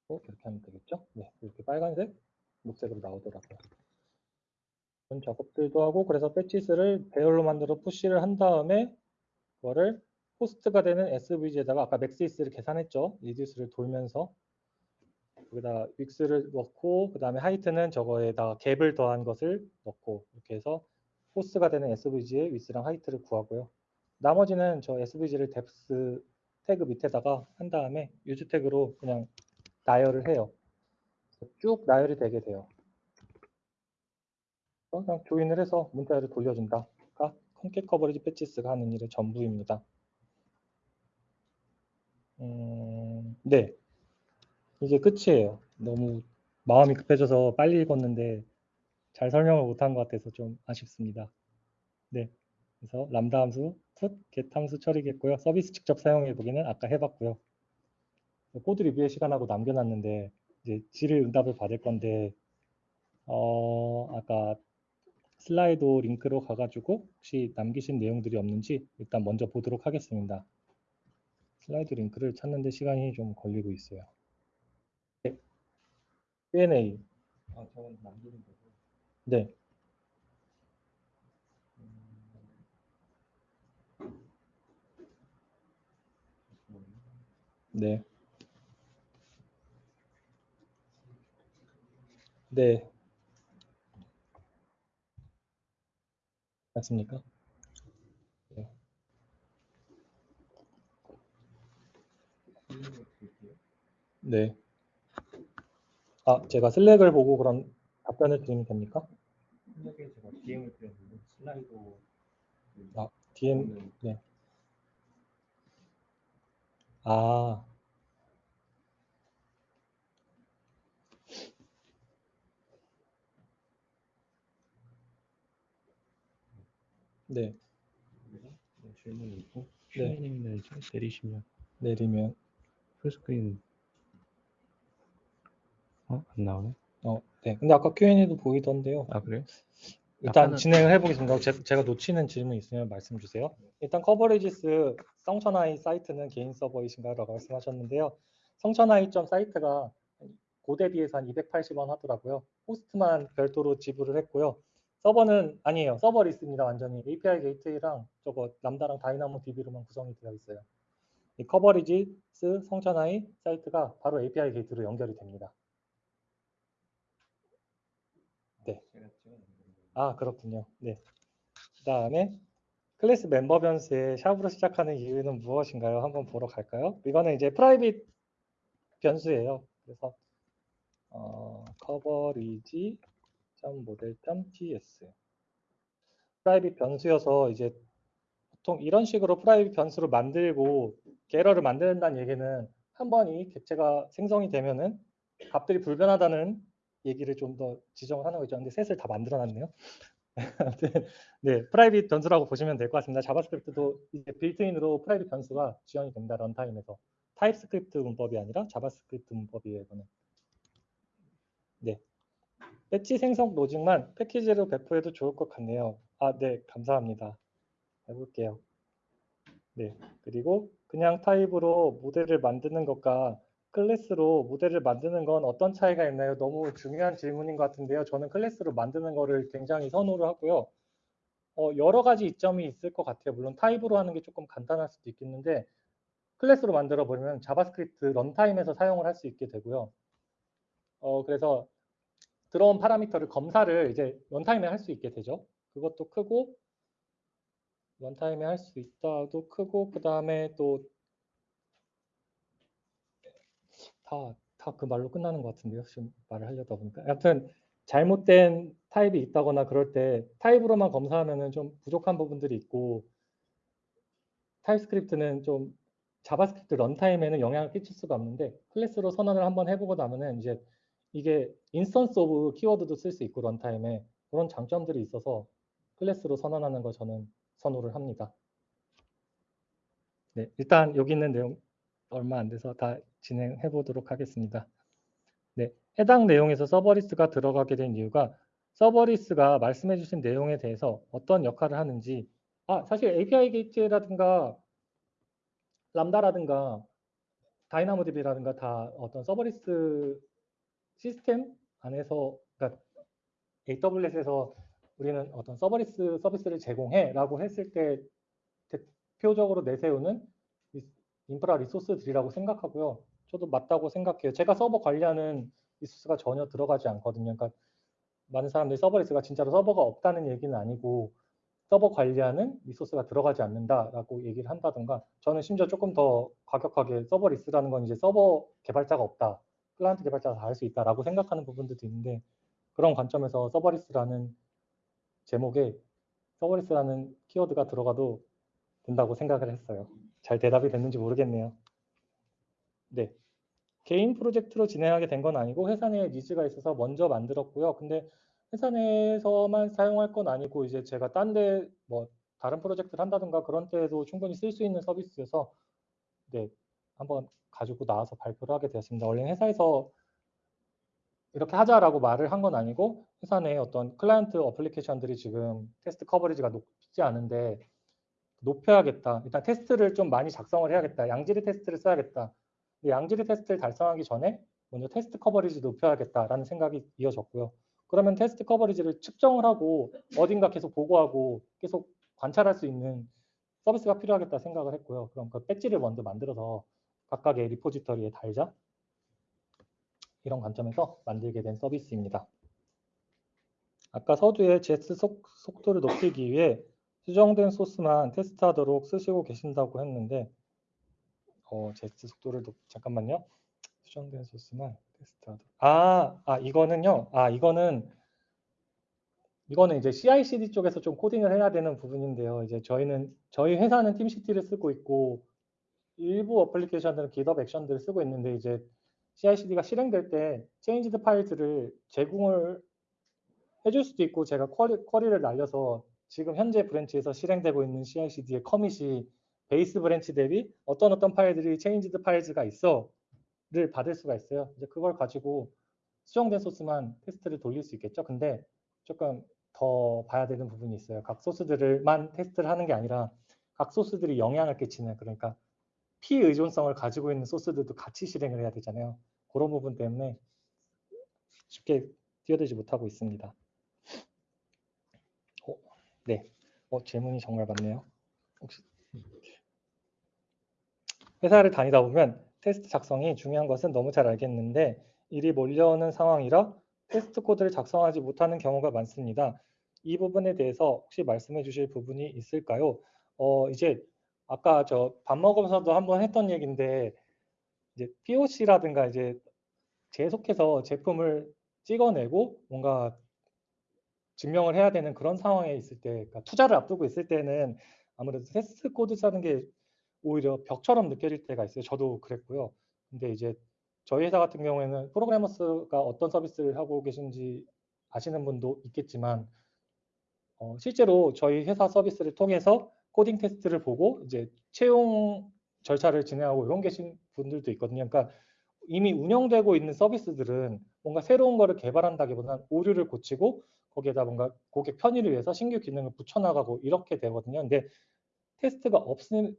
어, 이렇게 하면 되겠죠? 네. 이렇게 빨간색, 녹색으로 나오더라고요. 그런 작업들도 하고 그래서 badges를 배열로 만들어 푸시를 한 다음에 그거를 호스트가 되는 SVG에다가 아까 맥시스를 계산했죠. reduce를 돌면서 여기다 윅스를 넣고 그 다음에 height는 저거에다가 갭을 더한 것을 넣고 이렇게 해서 호스트가 되는 SVG의 width랑 height를 구하고요. 나머지는 저 SVG를 defs 태그 밑에다가 한 다음에 use 태그로 그냥 나열을 해요. 쭉 나열이 되게 돼요. 그냥 join을 해서 문자를 돌려준다가 concat coverage badges가 하는 일의 전부입니다. 음, 네. 이게 끝이에요. 너무 마음이 급해져서 빨리 읽었는데 잘 설명을 못한 것 같아서 좀 아쉽습니다. 네. 그래서 람다 함수, put, get 함수 처리겠고요. 서비스 직접 사용해 보기는 아까 해봤고요. 코드 리뷰의 시간하고 남겨놨는데 이제 질의 응답을 받을 건데 어 아까 슬라이드 링크로 가가지고 혹시 남기신 내용들이 없는지 일단 먼저 보도록 하겠습니다. 슬라이드 링크를 찾는데 시간이 좀 걸리고 있어요. 네. Q&A. 아. 네. 네. 네. 맞습니까? 네. 네. 아, 제가 슬랙을 보고 그럼 답변을 드리면 됩니까? 슬랙에 제가 DM을 드렸는데 슬라이도 그 아, DM, 는 네. 아, 네. 네, 질문이 있고 네. 이제 내리시면 내리면, full screen 어? 안 나오네? 어, 네. 근데 아까 Q&A도 보이던데요. 아 그래요? 일단 아까는- 진행을 해보겠습니다. 제, 제가 놓치는 질문 있으면 말씀 주세요. 일단 coverages 성천아이 사이트는 개인 서버이신가요? 라고 말씀하셨는데요. 성천아이 점 사이트가 GoDaddy에서 한 280원 하더라고요. 호스트만 별도로 지불을 했고요. 서버는 아니에요. serverless입니다. 완전히 API 게이트웨이랑 저거 람다랑 다이나모 DB로만 구성이 되어 있어요. 이 coverages 성천아이 사이트가 바로 API gate로 연결이 됩니다. 네. 아, 그렇군요. 네. 그 다음에 클래스 멤버 변수에 샵으로 시작하는 이유는 무엇인가요? 한번 보러 갈까요? 이거는 이제 private 변수예요. 그래서 어, coverage.model.ts private 변수여서 이제 보통 이런 식으로 private 변수를 만들고 getter를 만든다는 얘기는 한 번 이 객체가 생성이 되면은 값들이 불변하다는 얘기를 좀 더 지정을 하는 거죠. 근데 setter를 다 만들어놨네요. <laughs> 네, private 변수라고 보시면 될 것 같습니다. JavaScript도 이제 built-in으로 private 변수가 지원이 됩니다. runtime에서 TypeScript 문법이 아니라 JavaScript 문법이에요. 이거는. 네. 배지 생성 로직만 패키지로 배포해도 좋을 것 같네요. 아, 네, 감사합니다. 해볼게요. 네, 그리고 그냥 타입으로 모델을 만드는 것과 클래스로 모델을 만드는 건 어떤 차이가 있나요? 너무 중요한 질문인 것 같은데요. 저는 클래스로 만드는 거를 굉장히 선호를 하고요. 어, 여러 가지 이점이 있을 것 같아요. 물론 타입으로 하는 게 조금 간단할 수도 있겠는데 클래스로 만들어 버리면 JavaScript runtime에서 사용을 할 수 있게 되고요. 어, 그래서 들어온 파라미터를 검사를 이제 runtime에 할 수 있게 되죠. 그것도 크고 runtime에 할 수 있다도 크고 그 다음에 또 다 다 그 말로 끝나는 것 같은데요. 지금 말을 하려다 보니까. 아무튼 잘못된 타입이 있다거나 그럴 때 타입으로만 검사하면은 좀 부족한 부분들이 있고 TypeScript는 좀 JavaScript runtime에는 영향을 끼칠 수가 없는데 클래스로 선언을 한번 해보고 나면은 이제 이게 instanceof 키워드도 쓸 수 있고 runtime에 그런 장점들이 있어서 클래스로 선언하는 거 저는 선호를 합니다. 네, 일단 여기 있는 내용 얼마 안 돼서 다 진행해 보도록 하겠습니다. 네, 해당 내용에서 serverless가 들어가게 된 이유가 serverless가 말씀해 주신 내용에 대해서 어떤 역할을 하는지 아, 사실 API gate라든가 Lambda라든가 DynamoDB라든가 다 어떤 serverless 시스템 안에서 그러니까 AWS에서 우리는 어떤 serverless 서비스를 제공해라고 했을 때 대표적으로 내세우는 인프라 resource들이라고 생각하고요. 저도 맞다고 생각해요. 제가 서버 관리하는 resource가 전혀 들어가지 않거든요. 그러니까 많은 사람들이 serverless가 진짜로 서버가 없다는 얘기는 아니고 서버 관리하는 resource가 들어가지 않는다라고 얘기를 한다든가 저는 심지어 조금 더 과격하게 serverless라는 건 이제 서버 개발자가 없다. 클라이언트 개발자가 다 할 수 있다라고 생각하는 부분들도 있는데 그런 관점에서 serverless라는 제목에 serverless라는 키워드가 들어가도 된다고 생각을 했어요. 잘 대답이 됐는지 모르겠네요. 네. 개인 프로젝트로 진행하게 된 건 아니고 회사 내에 needs가 있어서 먼저 만들었고요. 근데 회사 내에서만 사용할 건 아니고 이제 제가 딴 데 뭐 다른 프로젝트를 한다든가 그런 때에도 충분히 쓸 수 있는 서비스여서 네. 한번 가지고 나와서 발표를 하게 되었습니다. 원래 회사에서 이렇게 하자라고 말을 한 건 아니고 회사 내에 어떤 클라이언트 application들이 지금 테스트 coverage가 높지 않은데 높여야겠다. 일단 테스트를 좀 많이 작성을 해야겠다. 양질의 테스트를 써야겠다. 양질의 테스트를 달성하기 전에 먼저 테스트 coverage 높여야겠다라는 생각이 이어졌고요. 그러면 테스트 coverage를 측정을 하고 어딘가 계속 보고하고 계속 관찰할 수 있는 서비스가 필요하겠다 생각을 했고요. 그럼 그 배지를 먼저 만들어서 각각의 repository에 달자. 이런 관점에서 만들게 된 서비스입니다. 아까 서두에 JS 속, 속도를 높이기 위해 수정된 소스만 테스트하도록 쓰시고 계신다고 했는데 어, JS 속도를 높, 잠깐만요. 수정된 소스만 테스트하도록 아, 아 이거는요. 아 이거는 이거는 이제 CI/CD 쪽에서 좀 코딩을 해야 되는 부분인데요. 이제 저희는 저희 회사는 TeamCity를 쓰고 있고 일부 application들은 GitHub Action들을 쓰고 있는데 이제 CI/CD가 실행될 때 changed 파일들을 제공을 해줄 수도 있고 제가 query, query를 날려서 지금 현재 branch에서 실행되고 있는 CI/CD의 commit이 base branch 대비 어떤 어떤 파일들이 changed files가 있어를 받을 수가 있어요. 이제 그걸 가지고 수정된 소스만 테스트를 돌릴 수 있겠죠. 근데 조금 더 봐야 되는 부분이 있어요. 각 소스들만 테스트를 하는 게 아니라 각 소스들이 영향을 끼치는 그러니까 피의존성을 가지고 있는 소스들도 같이 실행을 해야 되잖아요. 그런 부분 때문에 쉽게 뛰어들지 못하고 있습니다. 어, 네, 어, 질문이 정말 많네요. 혹시 회사를 다니다 보면 테스트 작성이 중요한 것은 너무 잘 알겠는데 일이 몰려오는 상황이라 테스트 코드를 작성하지 못하는 경우가 많습니다. 이 부분에 대해서 혹시 말씀해 주실 부분이 있을까요? 어, 이제 아까 저 밥 먹으면서도 한번 했던 얘기인데 이제 POC라든가 이제 계속해서 제품을 찍어내고 뭔가 증명을 해야 되는 그런 상황에 있을 때, 그러니까 투자를 앞두고 있을 때는 아무래도 테스트 코드 짜는 게 오히려 벽처럼 느껴질 때가 있어요. 저도 그랬고요. 근데 이제 저희 회사 같은 경우에는 프로그래머스가 어떤 서비스를 하고 계신지 아시는 분도 있겠지만 어, 실제로 저희 회사 서비스를 통해서 코딩 테스트를 보고 이제 채용 절차를 진행하고 이런 계신 분들도 있거든요. 그러니까 이미 운영되고 있는 서비스들은 뭔가 새로운 거를 개발한다기보다는 오류를 고치고 거기에다 뭔가 고객 편의를 위해서 신규 기능을 붙여나가고 이렇게 되거든요. 근데 테스트가 없으면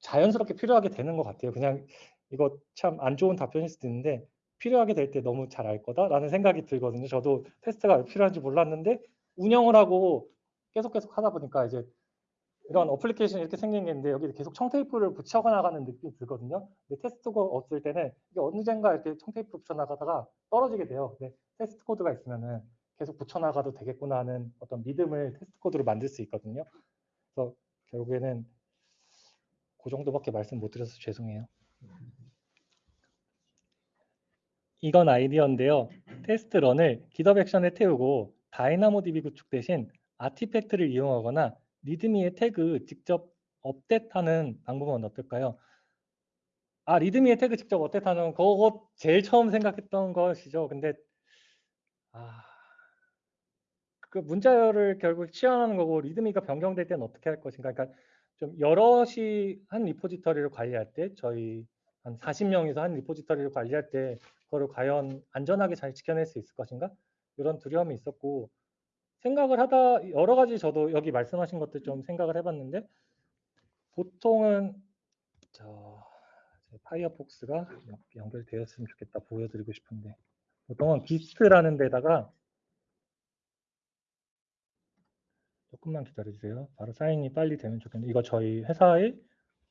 자연스럽게 필요하게 되는 것 같아요. 그냥 이거 참 안 좋은 답변일 수도 있는데 필요하게 될 때 너무 잘 알 거다라는 생각이 들거든요. 저도 테스트가 왜 필요한지 몰랐는데 운영을 하고 계속 계속 하다 보니까 이제 이런 application이 이렇게 생긴 게 있는데 여기 계속 청테이프를 붙여 나가는 느낌이 들거든요. 근데 테스트가 없을 때는 이게 언젠가 이렇게 청테이프 붙여 나가다가 떨어지게 돼요. 근데 테스트 코드가 있으면은 계속 붙여 나가도 되겠구나 하는 어떤 믿음을 테스트 코드로 만들 수 있거든요. 그래서 결국에는 그 정도밖에 말씀 못 드려서 죄송해요. 이건 아이디어인데요. 테스트 run을 GitHub Action에 태우고 DynamoDB 구축 대신 artifact를 이용하거나 README의 태그 직접 업데이트하는 방법은 어떨까요? 아 README의 태그 직접 업데이트하는 그거 제일 처음 생각했던 것이죠. 근데 아, 그 문자열을 결국 치환하는 거고 리드미가 변경될 때는 어떻게 할 것인가? 그러니까 좀 여럿이 한 리포지터리를 관리할 때 저희 한 40명이서 한 리포지터리를 관리할 때 그거를 과연 안전하게 잘 지켜낼 수 있을 것인가? 이런 두려움이 있었고 생각을 하다 여러 가지 저도 여기 말씀하신 것들 좀 생각을 해봤는데 보통은 저 파이어폭스가 연결되었으면 좋겠다 보여드리고 싶은데 보통은 Gist라는 데다가 조금만 기다려주세요. 바로 sign in이 빨리 되면 좋겠는데 이거 저희 회사의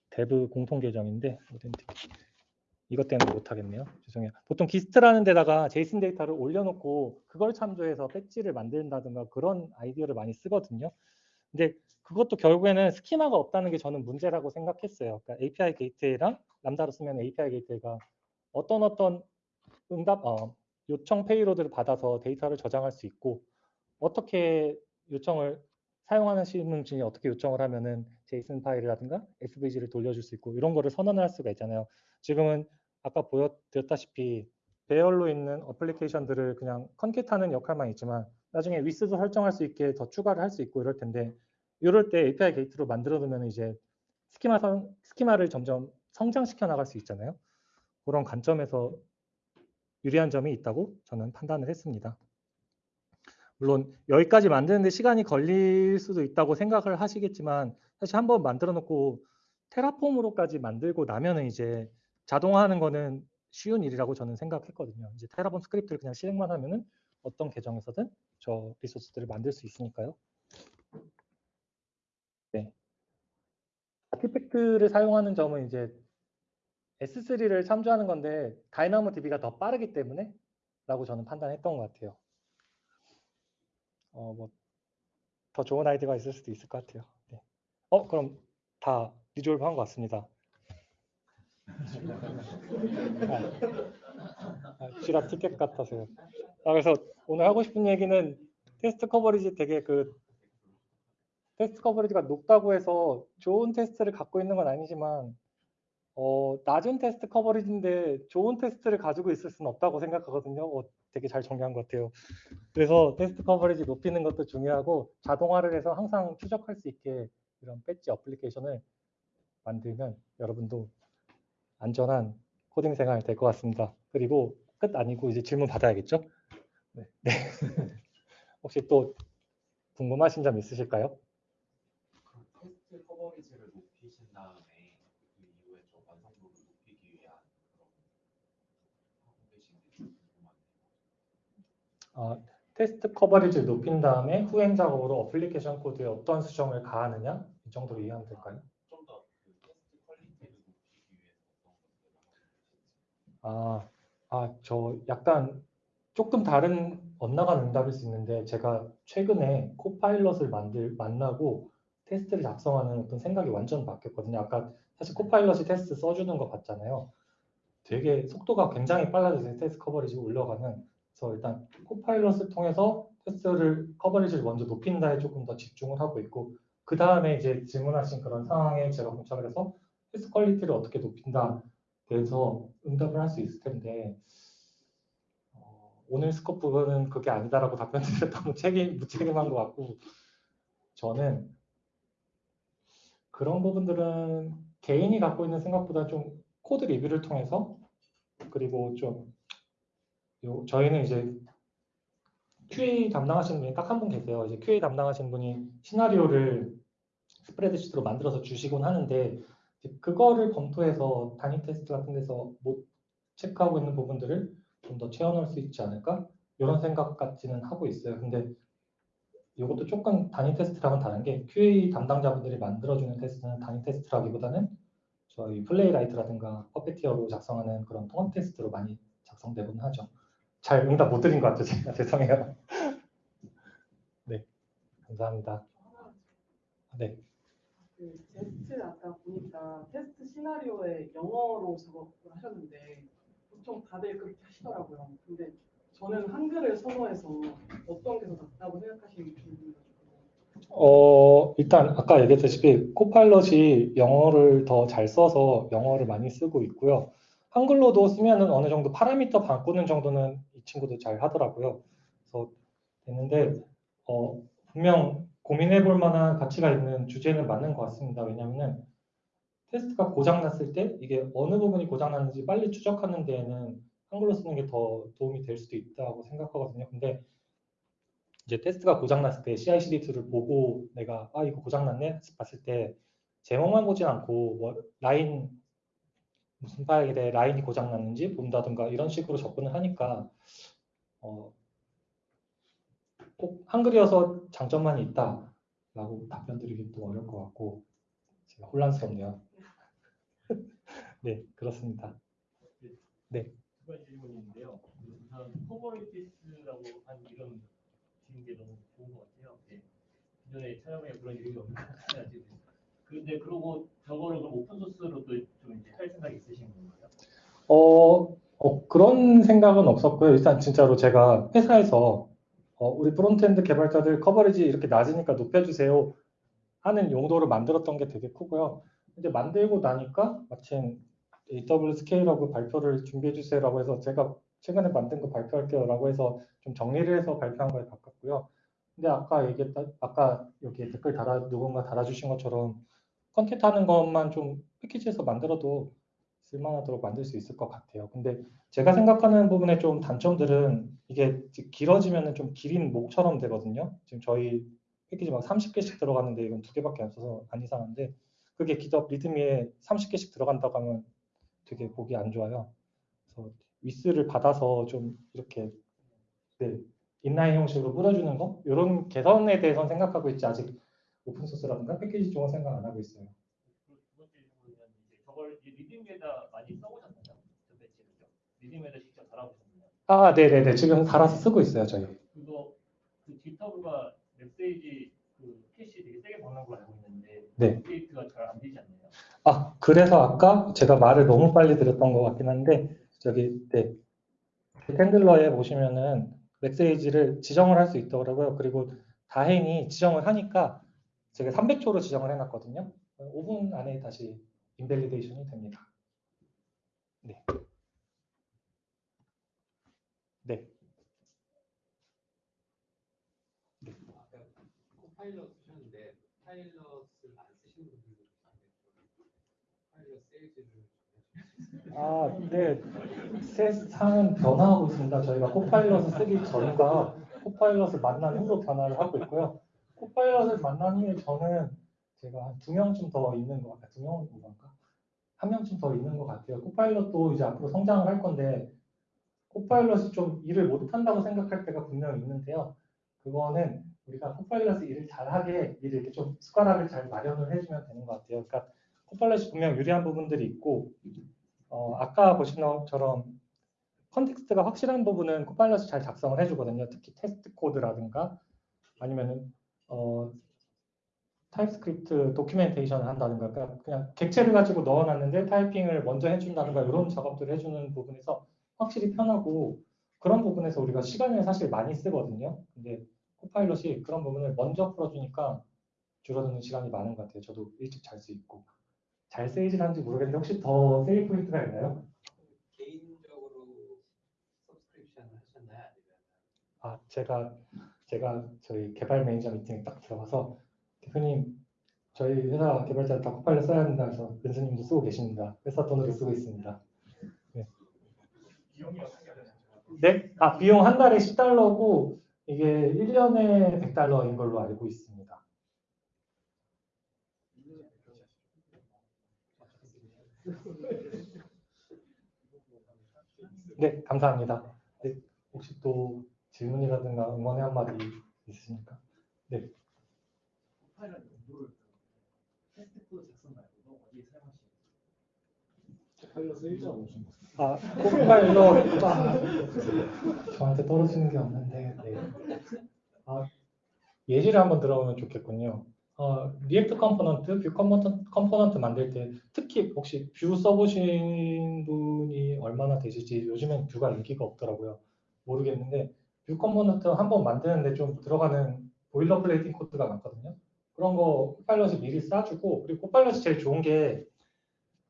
내부 공통 계정인데 어딘지 이것 때문에 못하겠네요. 죄송해요. 보통 Gist라는 데다가 JSON 데이터를 올려놓고 그걸 참조해서 배지를 만든다든가 그런 아이디어를 많이 쓰거든요. 근데 그것도 결국에는 schema가 없다는 게 저는 문제라고 생각했어요. 그러니까 API 게이트웨이랑 람다로 쓰면 API Gateway가 어떤 어떤 응답, 어, 요청 payload를 받아서 데이터를 저장할 수 있고 어떻게 요청을 사용하시는 분이 어떻게 요청을 하면은 JSON 파일이라든가 SVG를 돌려줄 수 있고 이런 거를 선언할 수가 있잖아요. 지금은 아까 보여드렸다시피 배열로 있는 application들을 그냥 concat하는 역할만 있지만 나중에 위스도 설정할 수 있게 더 추가를 할 수 있고 이럴 텐데 이럴 때 API gate로 만들어 두면 이제 스키마 성, 스키마를 점점 성장시켜 나갈 수 있잖아요. 그런 관점에서 유리한 점이 있다고 저는 판단을 했습니다. 물론 여기까지 만드는데 시간이 걸릴 수도 있다고 생각을 하시겠지만 사실 한번 만들어 놓고 Terraform으로까지 만들고 나면은 이제 자동화하는 거는 쉬운 일이라고 저는 생각했거든요. 이제 Terraform 스크립트를 그냥 실행만 하면은 어떤 계정에서든 저 리소스들을 만들 수 있으니까요. 네. artifact를 사용하는 점은 이제 S3를 참조하는 건데 DynamoDB가 더 빠르기 때문에 라고 저는 판단했던 것 같아요. 어, 뭐, 더 좋은 아이디어가 있을 수도 있을 것 같아요. 네. 어, 그럼 다 resolve 한 것 같습니다. 아, 아, Jira 티켓 같아서요. 아, 그래서 오늘 하고 싶은 얘기는 테스트 coverage 되게 그 테스트 coverage가 높다고 해서 좋은 테스트를 갖고 있는 건 아니지만 어, 낮은 테스트 coverage인데 좋은 테스트를 가지고 있을 수는 없다고 생각하거든요. 어, 되게 잘 정리한 것 같아요. 그래서 테스트 coverage 높이는 것도 중요하고 자동화를 해서 항상 추적할 수 있게 이런 배지 어플리케이션을 만들면 여러분도 안전한 코딩 생활 될 것 같습니다. 그리고 끝 아니고 이제 질문 받아야겠죠? 네. 네. <laughs> 혹시 또 궁금하신 점 있으실까요? 그 테스트 coverage를 높이신 다음에 그 이후에 좀 완성도를 높이기 위한 그런 하고 계신 게 궁금하네요. 아, 테스트 coverage를 높인 다음에 후행 작업으로 어플리케이션 코드에 어떤 수정을 가하느냐 이 정도로 이해하면 될까요? 좀 더 그 테스트 quality를 높이기 위해서 어떤 것들을 하고 계신지. 아, 아, 저 약간 조금 다른 엇나간 응답일 수 있는데 제가 최근에 Copilot을 만들 만나고 테스트를 작성하는 어떤 생각이 완전 바뀌었거든요. 아까 사실 Copilot이 테스트 써주는 거 봤잖아요. 되게 속도가 굉장히 빨라져서 테스트 coverage 올라가는. 그래서 일단 Copilot을 통해서 테스트를 coverage를 먼저 높인다에 조금 더 집중을 하고 있고 그 다음에 이제 질문하신 그런 상황에 제가 봉착을 해서 테스트 quality를 어떻게 높인다 대해서 응답을 할 수 있을 텐데 어, 오늘 scope는 그게 아니다라고 답변 드렸던 <laughs> 건 책임 무책임한 것 같고 저는 그런 부분들은 개인이 갖고 있는 생각보다 좀 코드 review를 통해서 그리고 좀 요, 저희는 이제 QA 담당하시는 분이 딱 한 분 계세요. 이제 QA 담당하시는 분이 시나리오를 spreadsheet로 만들어서 주시곤 하는데 그거를 검토해서 단위 테스트 같은 데서 못 체크하고 있는 부분들을 좀 더 채워넣을 수 있지 않을까? 이런 생각까지는 하고 있어요. 근데 이것도 조금 단위 테스트랑은 다른 게 QA 담당자분들이 만들어주는 테스트는 단위 테스트라기보다는 저희 Playwright라든가 Puppeteer로 작성하는 그런 통합 테스트로 많이 작성되곤 하죠. 잘 응답 못 드린 것 같아요. 제가 <laughs> 죄송해요. 네, 감사합니다. 네, 그 테스트 아까 보니까 테스트 시나리오에 영어로 작업을 하셨는데 보통 다들 그렇게 하시더라고요. 근데 저는 한글을 선호해서 어떤 게 더 낫다고 생각하시는지 궁금해가지고. 어, 일단 아까 얘기했다시피 코파일럿이 영어를 더 잘 써서 영어를 많이 쓰고 있고요. 한글로도 쓰면은 어느 정도 파라미터 바꾸는 정도는 이 친구도 잘 하더라고요. 그래서 됐는데 어, 분명 고민해 볼 만한 가치가 있는 주제는 맞는 것 같습니다. 왜냐면은 테스트가 고장 났을 때 이게 어느 부분이 고장 났는지 빨리 추적하는 데에는 한글로 쓰는 게 더 도움이 될 수도 있다고 생각하거든요. 근데 이제 테스트가 고장 났을 때 CI/CD 툴을 보고 내가 아 이거 고장 났네 봤을 때 제목만 보진 않고 뭐 라인 무슨 파일에 라인이 고장 났는지 본다든가 이런 식으로 접근을 하니까 어, 꼭 한글이어서 장점만 있다 라고 답변 드리기 또 어려울 것 같고 제가 혼란스럽네요. <laughs> 네 그렇습니다. 두 가지 질문인데요. 우선 커버리티스라고 이름 지은 게 너무 좋은 것 같아요. 네. 기존에 찾아보니 그런 이름이 없는 것 같아요. 근데 그러고 저거를 그럼 오픈 소스로 또좀 이제 할 생각이 있으신 건가요? 어, 어, 그런 생각은 없었고요. 일단 진짜로 제가 회사에서 어, 우리 frontend 개발자들 coverage 이렇게 낮으니까 높여주세요 하는 용도로 만들었던 게 되게 크고요. 근데 만들고 나니까 마침 AWS 스케일하고 발표를 준비해 주세요라고 해서 제가 최근에 만든 거 발표할게요라고 해서 좀 정리를 해서 발표한 거에 가깝고요. 근데 아까 얘기했다, 아까 여기 댓글 달아 누군가 달아주신 것처럼 컨텐트 하는 것만 좀 패키지에서 만들어도 쓸만하도록 만들 수 있을 것 같아요. 근데 제가 생각하는 부분의 좀 단점들은 이게 길어지면은 좀 길인 목처럼 되거든요. 지금 저희 패키지 막 30개씩 들어가는데 이건 두 개밖에 안 써서 안 이상한데 그게 기업 리드미에 30개씩 들어간다고 하면 되게 보기 안 좋아요. 그래서 위스를 받아서 좀 이렇게 네, 인라인 형식으로 뿌려주는 거 이런 개선에 대해서는 생각하고 있지 아직 오픈 소스라든가 패키지 쪽은 생각 안 하고 있어요. 그리고 두 번째 질문은 이제 저걸 README에다 많이 써보셨나요? 저 배지를요? README에다 직접 달아보셨나요? 아, 네 네 네. 지금 달아서 쓰고 있어요, 저희. 그거 그 GitHub가 웹페이지 그 캐시 되게 세게 박는 걸로 알고 있는데 네. 업데이트가 잘 안 되지 않나요? 아, 그래서 아까 제가 말을 너무 빨리 드렸던 것 같긴 한데, 저기, 네. handler에 보시면은 메시지를 지정을 할 수 있더라고요. 그리고 다행히 지정을 하니까 제가 300초로 지정을 해놨거든요. 5분 안에 다시 invalidation이 됩니다. 네. 네. 아까 Copilot 쓰셨는데 파일럿을 안 쓰시는 분들도 있는데 파일럿 세일즈를 아, 네. 세상은 변화하고 있습니다. 저희가 코파일럿을 쓰기 전과 코파일럿을 만난 후로 변화를 하고 있고요. 코파일럿을 만난 후에 저는 제가 한 두 명쯤 더 있는 것 같아요. 두 명은 뭐랄까? 한 명쯤 더 있는 것 같아요. 코파일럿도 이제 앞으로 성장을 할 건데 코파일럿이 좀 일을 못한다고 생각할 때가 분명히 있는데요. 그거는 우리가 코파일럿이 일을 잘하게 일을 이렇게 좀 숟가락을 잘 마련을 해주면 되는 것 같아요. 그러니까 Copilot이 분명 유리한 부분들이 있고 어, 아까 보신 것처럼 context가 확실한 부분은 Copilot이 잘 작성을 해주거든요. 특히 테스트 코드라든가 아니면은 어, TypeScript documentation을 한다든가 그러니까 그냥 객체를 가지고 넣어놨는데 타이핑을 먼저 해준다든가 이런 작업들을 해주는 부분에서 확실히 편하고 그런 부분에서 우리가 시간을 사실 많이 쓰거든요. 근데 Copilot이 그런 부분을 먼저 풀어주니까 줄어드는 시간이 많은 것 같아요. 저도 일찍 잘 수 있고 잘 세일즈를 하는지 모르겠는데 혹시 더 세일즈 포인트가 있나요? 개인적으로 subscription을 하셨나요? 아니면 아 제가 제가 저희 개발 매니저 미팅에 딱 들어가서 대표님 저희 회사 개발자 다 Copilot 써야 한다 해서 은수님도 쓰고 계십니다. 회사 돈으로 쓰고 있습니다. 되나요? 네? 아 비용 한 달에 10달러고 이게 1년에 100달러인 걸로 알고 있습니다. 네, 감사합니다. 네, 혹시 또 질문이라든가 응원의 한마디 있으십니까? 파일럿 용도를 테스트 코드 작성 말고도 어디에 사용하시는지. 파일럿 1.5신 아, Copilot 아, 저한테 떨어지는 게 없는데 네. 아, 예시를 한번 들어보면 좋겠군요. 어, React component, Vue component, component 만들 때 특히 혹시 Vue 써보신 분이 얼마나 되실지 요즘엔 Vue가 인기가 없더라고요. 모르겠는데 Vue component 한번 만드는데 좀 들어가는 boilerplating 코드가 많거든요. 그런 거 Copilot이 미리 짜주고 그리고 Copilot이 제일 좋은 게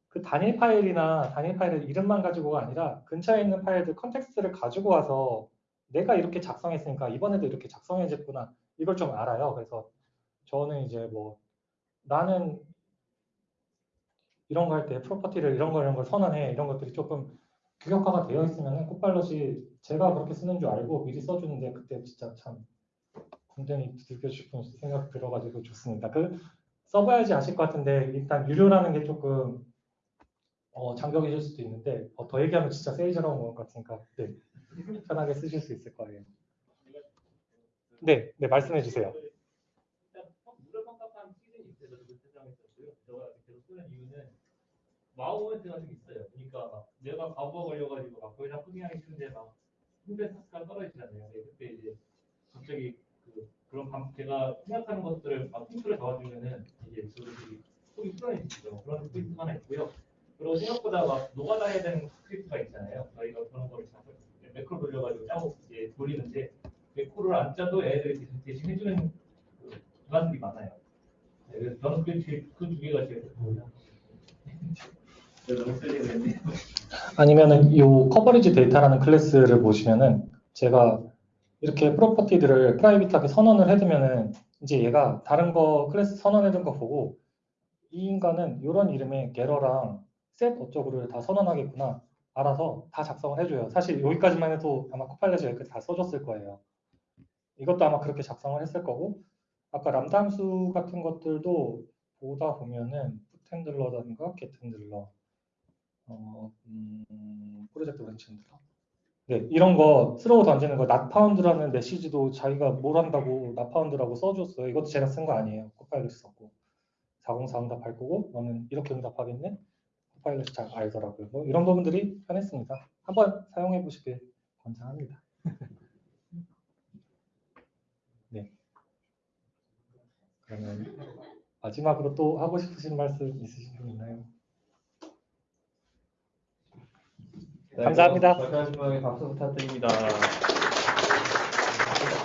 그 단일 파일이나 단일 파일의 이름만 가지고가 아니라 근처에 있는 파일들 context를 가지고 와서 내가 이렇게 작성했으니까 이번에도 이렇게 작성해줬구나 이걸 좀 알아요. 그래서 저는 이제 뭐 나는 이런 거 할 때 property를 이런 거 이런 걸 선언해 이런 것들이 조금 규격화가 되어 있으면 Copilot이 제가 그렇게 쓰는 줄 알고 미리 써주는데 그때 진짜 참 굉장히 두들겨 싶은 생각 들어가지고 좋습니다. 그 써봐야지 아실 것 같은데 일단 유료라는 게 조금 어, 장벽이실 수도 있는데 어, 더 얘기하면 진짜 세일즈라고 것 같으니까 네, 편하게 쓰실 수 있을 거예요. 네, 네 말씀해 주세요. 그 wow moment가 좀 있어요. 그러니까 막 내가 과부하 걸려가지고 막 거의 다 코딩하기 싫은데 막 힘든 task가 떨어지잖아요. 네, 그때 이제 갑자기 그 그런 감, 제가 생각하는 것들을 막 힌트를 잡아주면은 이제 저들이 속이 풀어내지죠. 그런 포인트가 하나 있고요. 그리고 생각보다 막 해야 되는 스크립트가 있잖아요. 저희가 그런 거를 자꾸 매크로 돌려가지고 짜고 이제 돌리는데 매크로를 안 짜도 애들이 대신, 해주는 그 기반들이 많아요. 네, 그래서 저는 그 두 개가 제일 좋고요. <laughs> 아니면은 이 coverage data라는 클래스를 보시면은 제가 이렇게 property들을 private하게 선언을 해두면은 이제 얘가 다른 거 클래스 선언해둔 거 보고 이 인간은 이런 이름의 getter랑 set 어쩌고를 다 선언하겠구나 알아서 다 작성을 해줘요. 사실 여기까지만 해도 아마 Copilot이 여기까지 다 써줬을 거예요. 이것도 아마 그렇게 작성을 했을 거고 아까 람다 함수 같은 것들도 보다 보면은 put handler라든가 get handler 어, 음, project branch handler 네, 이런 거 throw 던지는 거 not found라는 메시지도 자기가 뭘 한다고 not found라고 써줬어요. 이것도 제가 쓴 거 아니에요. Copilot이 썼고 404 응답할 거고 너는 이렇게 응답하겠네? Copilot이 잘 알더라고요. 뭐 이런 부분들이 편했습니다. 한번 사용해 보시길 권장합니다. <laughs> 네. 그러면 마지막으로 또 하고 싶으신 말씀 있으신 분 있나요? 감사합니다. 마지막에 박수 부탁드립니다.